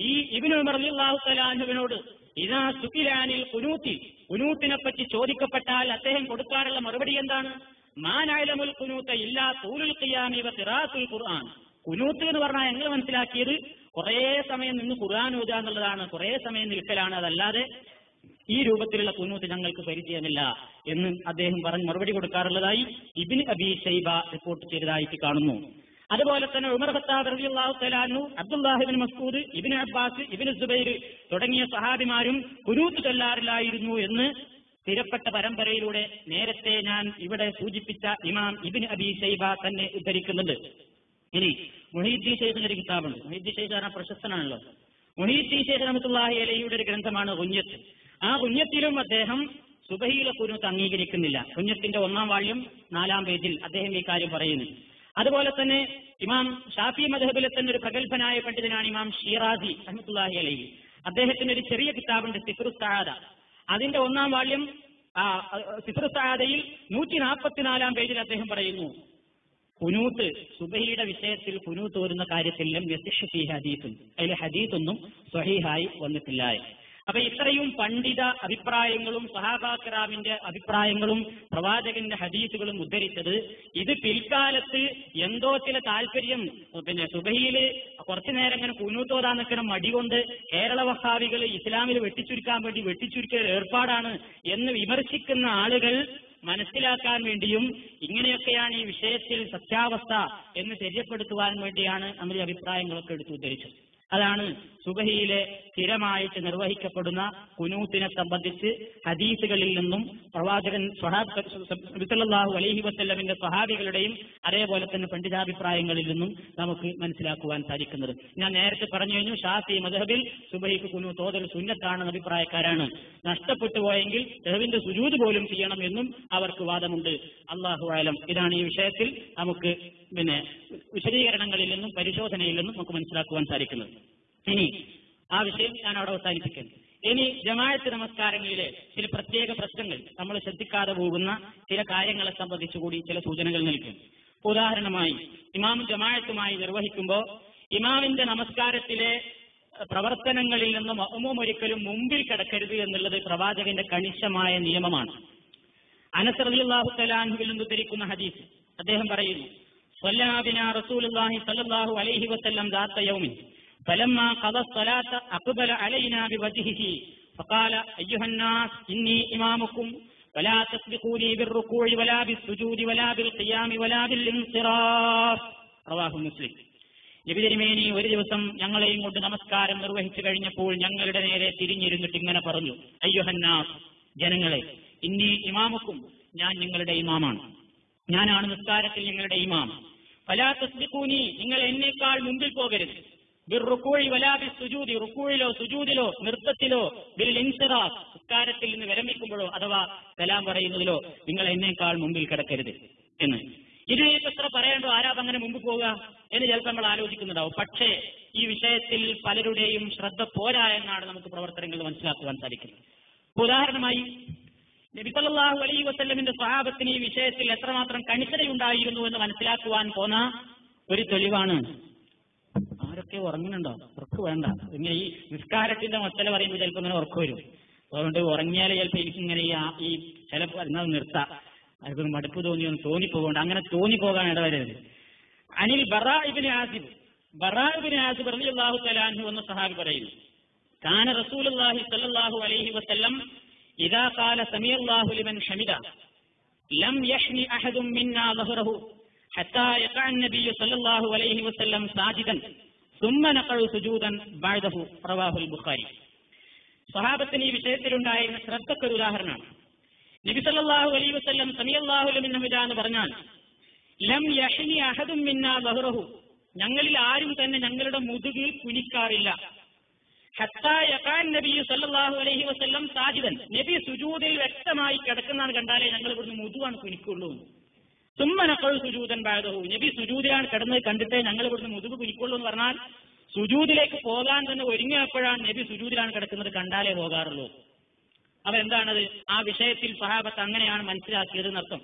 ഈ ഇബിൻ ഉമർ അലിയല്ലാഹു തലാൻഹുവിനോട് ഇതാ സുഖിലാനിൽ കുനൂത്തി. കുനൂത്തിനെ പറ്റി ചോദിക്കപ്പെട്ടാൽ അദ്ദേഹം കൊടുക്കാറുള്ള മറുപടി എന്താണ്? മാനായലമുൽ കുനൂത്ത ഇല്ലാ തൂലുൽ വ ഖിറാത്തുൽ ഖുർആൻ. കുനൂത്ത് എന്ന് പറഞ്ഞാൽ ഞങ്ങൾ മനസ്സിലാക്കിയത്? കുറേ സമയം നിന്ന് ഖുർആൻ ഓതുക എന്നുള്ളതാണ്. കുറേ സമയം നിൽക്കലാണ് അതല്ലാതെ ഈ രൂപത്തിലുള്ള കുന്നൂത്ത് ഞങ്ങൾക്ക് പരിചയമില്ല എന്ന് അദ്ദേഹം പറഞ്ഞ് മറുപടി കൊടുക്കാറുള്ളതായി ഇബിൻ അബി ഷൈബ റിപ്പോർട്ട് ചെയ്തതായിട്ട് കാണുന്നു. അതുപോലെ തന്നെ ഉമർ ഖത്താബ് റളിയല്ലാഹു തലാനു Abdullah ibn Masud ibn Abbas ibn Zubair തുടങ്ങിയ സഹാബിമാരും കുനൂത്ത് ചൊല്ലാറില്ലായിരുന്നു എന്ന് സ്ഥിരപ്പെട്ട പരമ്പരയിലൂടെ നേരത്തെ ഞാൻ ഇവിടെ സൂചിപ്പിച്ച ഇമാം ഇബിൻ അബി ഷൈബ തന്നെ ഉദ്ധരിക്കുന്നുണ്ട്. ഇനി മുഹീദ്ദീൻ ഷെയ്ഖിന്റെ ഒരു കിതാബുണ്ട്. മുഹീദ്ദീൻ ഷെയ്ഖ് പറഞ്ഞാൽ പ്രശസ്തനാണല്ലോ. മുഹീദ്ദീൻ ഷെയ്ഖ് റഹ്മത്തുള്ളാഹി അലഹിയുടെ ഒരു ഗ്രന്ഥമാണ് കുഞ്ഞത്ത് ആ കുഞ്ഞത്തിലും അദ്ദേഹം സുബഹിയിലെ കുരുത്ത് അംഗീകരിക്കുന്നില്ല. കുഞ്ഞത്തിന്റെ ഒന്നാം വാള്യം നാലാം പേജിൽ അദ്ദേഹം ഈ കാര്യം പറയുന്നു. അതുപോലെ തന്നെ ഇമാം ഷാഫി മദഹബിലെ തന്നെ ഒരു പ്രഗത്ഭനായ പണ്ഡിതനാണ് ഇമാം ഷീറാസി അഹമ്മത്തുല്ലാഹി അലൈഹി. അദ്ദേഹത്തിന്റെ ഒരു ചെറിയ കിതാബുണ്ട് സിഫ്റു സഹാദ അതിന്റെ ഒന്നാം വാള്യം ആ സിത്രസാദയിൽ നൂറ്റി നാൽപ്പത്തിനാലാം പേജിൽ അദ്ദേഹം പറയുന്നു. കുനൂത്ത് സുബഹിയുടെ വിഷയത്തിൽ കുനൂത്ത് വരുന്ന കാര്യത്തിൽ ലം യസിഷി ഹദീസും അതിൽ ഹദീസൊന്നും സ്വഹീഹായി വന്നിട്ടില്ല. അപ്പൊ ഇത്രയും പണ്ഡിത അഭിപ്രായങ്ങളും സഹാബാക്രാമിന്റെ അഭിപ്രായങ്ങളും പ്രവാചകന്റെ ഹദീസുകളും ഉദ്ധരിച്ചത് ഇത് പിൽക്കാലത്ത് എന്തോ ചില താല്പര്യം പിന്നെ സുബഹിയിൽ കുറച്ചു നേരം ഇങ്ങനെ കുനൂത്തോതാൻ നിൽക്കുന്ന മടി കൊണ്ട് കേരള വഹാവികൾ ഇസ്ലാമിൽ വെട്ടിച്ചുരുക്കാൻ വേണ്ടി വെട്ടിച്ചുരുക്കിയ ഏർപ്പാടാണ് എന്ന് വിമർശിക്കുന്ന ആളുകൾ മനസ്സിലാക്കാൻ വേണ്ടിയും ഇങ്ങനെയൊക്കെയാണ് ഈ വിഷയത്തിൽ സത്യാവസ്ഥ എന്ന് തെര്യപ്പെടുത്തുവാൻ വേണ്ടിയാണ് നമ്മൾ ഈ അഭിപ്രായങ്ങളൊക്കെ എടുത്തു ഉദ്ധരിച്ചത്. അതാണ് സുബഹിയിലെ സ്ഥിരമായിട്ട് നിർവഹിക്കപ്പെടുന്ന കുനൂത്തിനെ സംബന്ധിച്ച് ഹദീസുകളിൽ നിന്നും പ്രവാചകൻ സ്വഹാബ് അലഹി വസ്ല്ലമിന്റെ സ്വഹാബികളുടെയും അതേപോലെ തന്നെ പണ്ഡിതാഭിപ്രായങ്ങളിൽ നിന്നും നമുക്ക് മനസ്സിലാക്കുവാൻ സാധിക്കുന്നത്. ഞാൻ നേരത്തെ പറഞ്ഞു കഴിഞ്ഞു ഷാഫി മദഹബിൽ സുബഹിക്ക് കുനു തോതൽ സുന്നത്താണെന്ന അഭിപ്രായക്കാരാണ്. നഷ്ടപ്പെട്ടു പോയെങ്കിൽ ദഹവിന്റെ സുജൂത് പോലും ചെയ്യണം എന്നും അവർക്ക് വാദമുണ്ട്. അള്ളാഹു ആലം ഇതാണ് ഈ വിഷയത്തിൽ നമുക്ക് പിന്നെ വിശദീകരണങ്ങളിൽ നിന്നും പരിശോധനയിൽ നിന്നും നമുക്ക് മനസ്സിലാക്കുവാൻ സാധിക്കുന്നത്. ഇനി ആ വിഷയം ഞാൻ അവിടെ അവസാനിപ്പിക്കുന്നു ഇനി ജമായത്ത് നമസ്കാരങ്ങളിലെ ചില പ്രത്യേക പ്രശ്നങ്ങൾ. നമ്മൾ ശ്രദ്ധിക്കാതെ പോകുന്ന ചില കാര്യങ്ങളെ സംബന്ധിച്ചുകൂടി ചില സൂചനകൾ നൽകും. ഉദാഹരണമായി ഇമാം ജമായത്തുമായി നിർവഹിക്കുമ്പോൾ ഇമാമിന്റെ നമസ്കാരത്തിലെ പ്രവർത്തനങ്ങളിൽ നിന്നും മഹ്മൂം ഒരിക്കലും മുമ്പിൽ കിടക്കരുത് എന്നുള്ളത് പ്രവാചകന്റെ കണിശമായ നിയമമാണ്. അനസ് റളിയല്ലാഹു തലാൻഹുവിൽ നിന്ന് ഉദ്ധരിക്കുന്ന ഹദീസ്. അദ്ദേഹം പറയുന്നു സ്വല്ലാബിന റസൂലുള്ളാഹി സ്വല്ലല്ലാഹു അലൈഹി വസല്ലം ദാത്ത യൗമിൻ فلما قضى الصلاة أقبل علينا بوجهه فقال أيها الناس إني إمامكم فلا تسبقوني بالركوع ولا بالسجود ولا بالقيام ولا بالانصراف رواه مسلم നബിതിരുമേനി ഒരു ദിവസം ഞങ്ങളെയും കൊണ്ട് നമസ്കാരം നിർവഹിച്ചു കഴിഞ്ഞപ്പോൾ ഞങ്ങളുടെ നേരെ തിരിഞ്ഞിരുന്നിട്ട് ഇങ്ങനെ പറഞ്ഞു അയ്യുഹന്നാസ് ജനങ്ങളെ ഇന്നീ ഇമാമുക്കും ഞാൻ നിങ്ങളുടെ ഇമാമാണ് ഞാനാണ് നിസ്കാരത്തിൽ നിങ്ങളുടെ ഇമാം നിങ്ങൾ എന്നേക്കാൾ മുമ്പിൽ പോകരുത്. ബിർറുക്കൂഴി വലാബി സുജൂദി. റുക്കൂഴിലോ സുജൂദിലോ നൃത്തത്തിലോ ബിൽ ഇൻസിറാഫ് നിസ്കാരത്തിൽ നിന്ന് വിരമിക്കുമ്പോഴോ അഥവാ കലാം പറയുന്നതിലോ നിങ്ങൾ എന്നേക്കാൾ മുമ്പിൽ കിടക്കരുത് എന്ന്. ഇതിനെയൊക്കെ എത്ര പറയേണ്ടോ? ആരാ അങ്ങനെ മുമ്പ് പോവുക? എന്ന് ചിലപ്പോൾ നമ്മൾ ആലോചിക്കുന്നുണ്ടാവും പക്ഷേ ഈ വിഷയത്തിൽ പലരുടെയും ശ്രദ്ധ പോരാ എന്നാണ് നമുക്ക് പ്രവർത്തനങ്ങൾ മനസ്സിലാക്കുവാൻ സാധിക്കുന്നത്. ഉദാഹരണമായി നബിസല്ലാഹു അലൈ വസ്ല്ലമിന്റെ സ്വഭാവത്തിന് ഈ വിഷയത്തിൽ എത്രമാത്രം കണിശതയുണ്ടായിരുന്നു എന്ന് മനസ്സിലാക്കുവാൻ പോന്ന ഒരു തെളിവാണ്. ആരൊക്കെ ഉറങ്ങുന്നുണ്ടോ? ഉറക്ക് വേണ്ട. ഇങ്ങനെ ഈ നിസ്കാരത്തിന്റെ മസല പറയുമ്പോൾ ചിലപ്പോൾ ഇങ്ങനെ ഉറക്കു വരും. അതുകൊണ്ട് ഉറങ്ങിയാൽ ചിലപ്പോൾ എനിക്കിങ്ങനെ ഈ ചില എന്നാൽ നിർത്താം. അതൊക്കെ മടുപ്പ് തോന്നിയൊന്ന് തോന്നിപ്പോകണ്ട. അങ്ങനെ തോന്നിപ്പോകാൻ ഇടവരരുത്. അനിൽ ബറാഇബിന് ആസിബ്. ബറാഇബിന് ആസിബ് അലി അള്ളാഹു തലാൻഹു എന്ന സഹാബി പറയുന്നു. കാന റസൂൽ അള്ളാഹി സല്ലാഹു അലൈഹി വസല്ലം ഇദാ ഖാല സമീഅല്ലാഹു ലിമൻ ഹമിദ ലം യഹ്നി അഹദും മിന്നാ ളഹ്റഹു حتى يقع النبي صلى الله عليه وسلم ساجدا ثم نقع سجودا بعده رواه البخاري സ്വഹാബത്തിന് ഈ വിഷയത്തിലുണ്ടായിരുന്ന ശ്രദ്ധക്കൊരു ഉദാഹരണമാണ് നബി സല്ലല്ലാഹു അലൈഹി വസല്ലം സമീഅല്ലാഹു ലിമൻ ഹമിദ എന്ന് പറഞ്ഞാൽ ലം യഹ്നി അഹദും മിന്നാ ളഹ്റഹു ഞങ്ങളിൽ ആരും തന്നെ ഞങ്ങളുടെ മുതുകിൽ കുനിക്കാറില്ല ഹത്താ യഖാൻ നബി വസല്ലം സാജിദൻ. നബി സുജൂദിൽ വ്യക്തമായി കിടക്കുന്നതാണ് കണ്ടാലേ ഞങ്ങൾ ഇവിടുന്ന് മുതുവാണ് കുനിക്കുള്ളൂ. സുമ്മനക്കൾ സുജൂതൻ ബാധവു നബി സുജൂതിലാണ് കിടന്നത് കണ്ടിട്ടേ ഞങ്ങൾ ഇവിടുന്ന് മുതുക് കുനിക്കുള്ളൂ എന്ന് പറഞ്ഞാൽ സുജൂതിലേക്ക് പോകാൻ തന്നെ ഒരുങ്ങിയപ്പോഴാണ് നബി സുജൂതിലാണ് കിടക്കുന്നത് കണ്ടാലേ പോകാറുള്ളൂ. അപ്പൊ എന്താണത് ആ വിഷയത്തിൽ സഹാബത്ത് അങ്ങനെയാണ് മനസ്സിലാക്കിയത് എന്നർത്ഥം.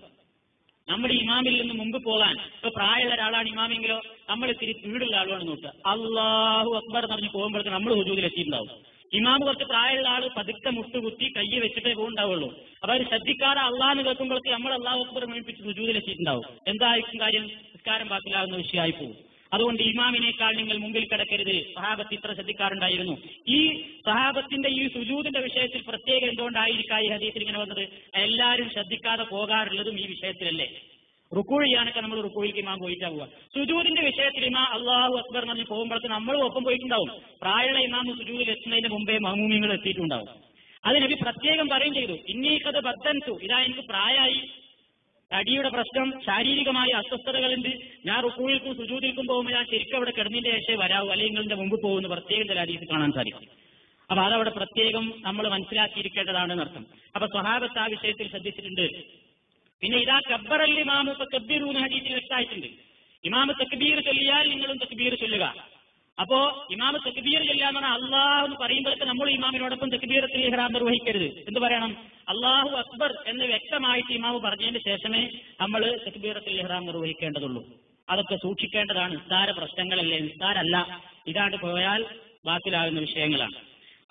നമ്മുടെ ഇമാമിൽ നിന്ന് മുമ്പ് പോകാൻ. ഇപ്പൊ പ്രായമുള്ള ഒരാളാണ് ഇമാമെങ്കിലോ നമ്മൾ ഇത്തിരി വീടുള്ള ആളുമാണ് നോക്കുക. അള്ളാഹു അക്ബർ എന്ന് പറഞ്ഞ് പോകുമ്പോഴത്തേക്ക് നമ്മൾ ഹുജൂദിൽ എത്തിയിട്ടുണ്ടാവും. ഇമാമ് കുറച്ച് പ്രായമുള്ള ആൾ പതുക്കെ മുട്ടുകുത്തി കൈ വെച്ചിട്ടേ പോകുണ്ടാവുള്ളൂ അപ്പൊ അവർ ശ്രദ്ധിക്കാതെ അള്ളാഹ് കേൾക്കുമ്പോഴേക്കും നമ്മൾ അള്ളാഹു അക്ബർ മേടിപ്പിച്ച് ഹുജൂദിൽ എത്തിയിട്ടുണ്ടാവും. എന്തായിരിക്കും കാര്യം? നിസ്കാരം ബാക്കിലാകുന്ന വിഷയമായി പോകും അതുകൊണ്ട് ഇമാമിനേക്കാൾ നിങ്ങൾ മുമ്പിൽ കിടക്കരുത്. സഹാബത്ത് ഇത്ര ശ്രദ്ധിക്കാറുണ്ടായിരുന്നു. ഈ സഹാബത്തിന്റെ ഈ സുജൂദിന്റെ വിഷയത്തിൽ പ്രത്യേകം എന്തുകൊണ്ടായിരിക്കാം ഈ ഹദീസിൽ ഇങ്ങനെ വന്നത്? എല്ലാവരും ശ്രദ്ധിക്കാതെ പോകാറുള്ളതും ഈ വിഷയത്തിലല്ലേ? റുക്കൂ നമ്മൾ റുക്കൂയിലേക്ക് ഇമാം പോയിട്ടാ പോവുക സുജൂദിന്റെ വിഷയത്തിൽ ഇമാ അള്ളാഹു അക്ബർ എന്ന് പറഞ്ഞ് പോകുമ്പോഴത്തെ നമ്മളും ഒപ്പം പോയിട്ടുണ്ടാവും. പ്രായമുള്ള ഇമാം സുജൂദിൽ എത്തുന്നതിന് മുമ്പേ മഹമൂമിങ്ങൾ എത്തിയിട്ടുണ്ടാവും. അത് നബി പ്രത്യേകം പറയും ചെയ്തു. ഇന്നീക്കത് ബദ്ധൻസു ഇതാ എനിക്ക് പ്രായമായി. അടിയുടെ പ്രശ്നം ശാരീരികമായ അസ്വസ്ഥതകളുണ്ട്. ഞാൻ റുക്കൂയിൽക്കും സുജൂതിൽക്കും പോകുമ്പോൾ ഞാൻ ശരിക്കും അവിടെ കിടന്നിന്റെ ശേഷം വരാവൂ. അല്ലെങ്കിൽ നിങ്ങളുടെ മുമ്പ് പോകുന്ന പ്രത്യേകം ചില ഹദീസ് കാണാൻ സാധിക്കും. അപ്പൊ അതവിടെ പ്രത്യേകം നമ്മൾ മനസ്സിലാക്കിയിരിക്കേണ്ടതാണ് അർത്ഥം അപ്പൊ സ്വഹാബത്ത് ആ വിഷയത്തിൽ ശ്രദ്ധിച്ചിട്ടുണ്ട്. പിന്നെ ഇതാ കബ്ബറൽ ഇമാമു ഇപ്പൊ കബ്ബീറൂന്ന് ഹദീസിൽ വ്യക്തമായിട്ടുണ്ട്. ഇമാമ് തക്ബീർ ചൊല്ലിയാൽ നിങ്ങളും തക്ബീർ ചൊല്ലുക. അപ്പോ ഇമാമ് തെക്കുബീർ ചെല്ലാന്ന് പറഞ്ഞാൽ അള്ളാഹ് എന്ന് പറയുമ്പോഴത്തെ നമ്മൾ ഇമാമിനോടൊപ്പം തെക്കുബീരത്തിൽ ഇഹ്റാം നിർവഹിക്കരുത്. എന്ത് പറയണം? അള്ളാഹു അക്ബർ എന്ന് വ്യക്തമായിട്ട് ഇമാമ് പറഞ്ഞതിന് ശേഷമേ നമ്മൾ തെക്കുബീരത്തിൽ ഇഹ്റാം നിർവഹിക്കേണ്ടതുള്ളൂ. അതൊക്കെ സൂക്ഷിക്കേണ്ടതാണ്. നിസ്താര പ്രശ്നങ്ങളല്ലേ? നിസ്താരല്ല ഇതാണ്ട് പോയാൽ ബാക്കിലാകുന്ന വിഷയങ്ങളാണ്.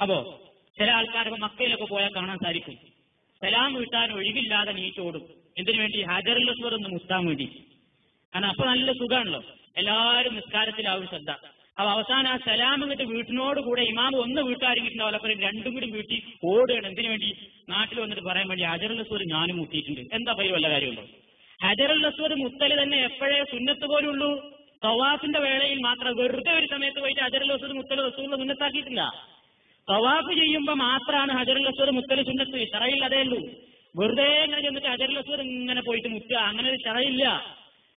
അപ്പോ ചില ആൾക്കാരൊക്കെ മക്കയിലൊക്കെ പോയാൽ കാണാൻ സാധിക്കും. സലാം വീട്ടാൻ ഒഴിവില്ലാതെ നീച്ചോടും എന്തിനു വേണ്ടി? ഹജറുൽ ഒന്ന് മുസ്താൻ വേണ്ടി. കാരണം അപ്പൊ നല്ല സുഖമാണല്ലോ എല്ലാവരും നിസ്കാരത്തിലാവും ശ്രദ്ധ. അപ്പൊ അവസാനം ആ സലാം എന്നിട്ട് വീട്ടിനോട് കൂടെ ഇമാം ഒന്ന് വീട്ടാരിങ്ങിട്ടുണ്ടാവില്ല അപ്പൊ രണ്ടും കൂടി വീട്ടിൽ ഓടുകയാണ്. എന്തിനു വേണ്ടി? നാട്ടിൽ വന്നിട്ട് പറയാൻ വേണ്ടി ഹജറുൽ അസ്വർ ഞാനും മുത്തിയിട്ടുണ്ട് എന്താ പയ്യ വല്ല കാര്യമുണ്ടോ ഹജറുൽ അസ്വർ മുത്തൽ തന്നെ എപ്പോഴേ സുന്നത്ത് പോലുള്ളൂ തവാഫിന്റെ വേളയിൽ മാത്രം വെറുതെ ഒരു സമയത്ത് പോയിട്ട് ഹജറുൽ അസ്വർ മുത്തൽ റസൂലിനെ സുന്നത്താക്കിയിട്ടില്ല. തവാഫ് ചെയ്യുമ്പോ മാത്രമാണ് ഹജറുൽ അസ്വർ മുത്തൽ സുന്നത്ത്. ഷറയിൽ അതേ ഉള്ളൂ. വെറുതെ ഇങ്ങനെ ചെന്നിട്ട് ഹജറുൽ അസ്വർ ഇങ്ങനെ പോയിട്ട് മുത്തുക അങ്ങനെ ഒരു ഷറയില്ല.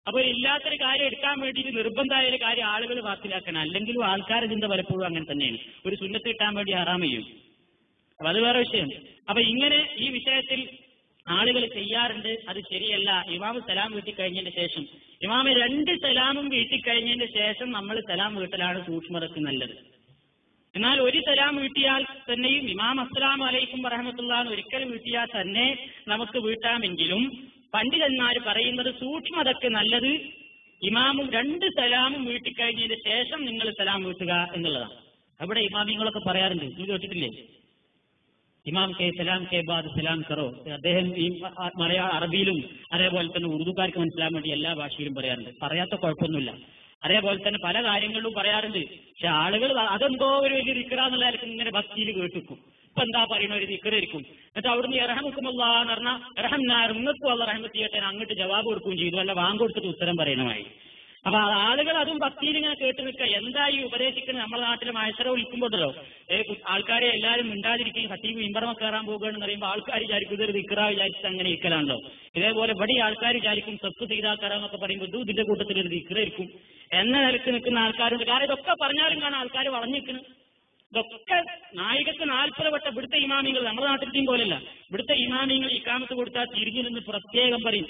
അപ്പൊ ഇല്ലാത്തൊരു കാര്യം എടുക്കാൻ വേണ്ടിയിട്ട് നിർബന്ധമായ ഒരു കാര്യം ആളുകൾ വാക്കിലാക്കണം. അല്ലെങ്കിലും ആൾക്കാരെ ചിന്ത പലപ്പോഴും അങ്ങനെ തന്നെയാണ്. ഒരു സുന്നത്ത് കിട്ടാൻ വേണ്ടി ആറാം ചെയ്യും. അപ്പൊ അത് വേറെ വിഷയം. അപ്പൊ ഇങ്ങനെ ഈ വിഷയത്തിൽ ആളുകൾ ചെയ്യാറുണ്ട്. അത് ശരിയല്ല. ഇമാമ് സലാം വീട്ടി കഴിഞ്ഞതിന് ശേഷം. ഇമാമ് രണ്ട് സലാമും വീട്ടി കഴിഞ്ഞതിന് ശേഷം നമ്മൾ സലാം വീട്ടലാണ് സൂക്ഷ്മതക്ക് നല്ലത്. എന്നാൽ ഒരു സലാം വീട്ടിയാൽ തന്നെയും ഇമാം അസ്സലാം അലൈക്കും പറഹമത്തുള്ള ഒരിക്കൽ വീട്ടിയാൽ തന്നെ നമുക്ക് വീട്ടാമെങ്കിലും പണ്ഡിതന്മാർ പറയുന്നത് സൂക്ഷ്മതക്ക് നല്ലത് ഇമാമും രണ്ട് സലാമും വീട്ടിക്കഴിഞ്ഞതിന് ശേഷം നിങ്ങൾ സലാം വീട്ടുക എന്നുള്ളതാണ്. അവിടെ ഇമാമിങ്ങളൊക്കെ പറയാറുണ്ട്. നീ കേട്ടിട്ടില്ലേ? ഇമാം കെ സലാം കെ ബാദ് സലാം കറോ. അദ്ദേഹം ഈ മലയാള അറബിയിലും അതേപോലെ തന്നെ ഉറുദുക്കാർക്ക് മനസ്സിലാൻ വേണ്ടി എല്ലാ ഭാഷയിലും പറയാറുണ്ട്. പറയാത്ത കുഴപ്പമൊന്നുമില്ല. അതേപോലെ തന്നെ പല കാര്യങ്ങളിലും പറയാറുണ്ട്. പക്ഷെ ആളുകൾ അതെന്തോ ഒരു വലിയ റിക്കറാന്നുള്ള ഇങ്ങനെ ഭക്തിയിൽ കേട്ടിക്കും ഇപ്പൊ എന്താ പറയുന്ന ഒരു ദിക്കറായിരിക്കും എന്നിട്ട് അവിടുന്ന് ഇറഹമുക്കുമല്ല എന്ന് പറഞ്ഞാൽ ഇറഹം നിങ്ങൾക്കും അല്ല റഹമത്ത് ചെയ്യട്ടെ അങ്ങോട്ട് ജവാബ് കൊടുക്കുകയും ചെയ്തു. അല്ല വാങ്ങൊടുത്തിട്ട് ഉത്തരം പറയണമായി. അപ്പൊ ആളുകൾ അതും ഭക്തിയിൽ ഇങ്ങനെ കേട്ട് നിൽക്കുക. എന്താ ഈ ഉപദേശിക്കുന്നത് നമ്മുടെ നാട്ടിലെ മത്സരം വിളിക്കുമ്പോഴല്ലോ ആൾക്കാരെ എല്ലാവരും മിണ്ടാതിരിക്കുകയും ഹത്തീബ് ഇമ്പറമ കയറാൻ പോകുകയാണെന്ന് പറയുമ്പോൾ ആൾക്കാർ വിചാരിക്കും ഇതൊരു വിക്ര വിചാരിച്ചിട്ട് അങ്ങനെ ഇരിക്കലാണല്ലോ. ഇതേപോലെ ഇവിടെ ആൾക്കാർ വിചാരിക്കും സത്ത് ചെയ്താക്കറാന്നൊക്കെ പറയുമ്പോൾ ഇത് ഇതിന്റെ കൂട്ടത്തിൽ ഒരു വിക്ര ഇരിക്കും എന്ന നിലയ്ക്ക് നിൽക്കുന്ന ആൾക്കാരുണ്ട്. കാരണം ഇതൊക്കെ പറഞ്ഞാലും കാണാൻ ആൾക്കാർ വളഞ്ഞിരിക്കുന്നു ഇതൊക്കെ നായികക്ക് നാൽപ്പത് വട്ടം ഇവിടുത്തെ ഇമാമിങ്ങൾ നമ്മുടെ നാട്ടിലത്തെയും പോലല്ല ഇവിടുത്തെ ഇമാമിങ്ങൾ ഇക്കാമത്ത് കൊടുത്താൽ തിരിഞ്ഞു നിന്ന് പ്രത്യേകം പറയും.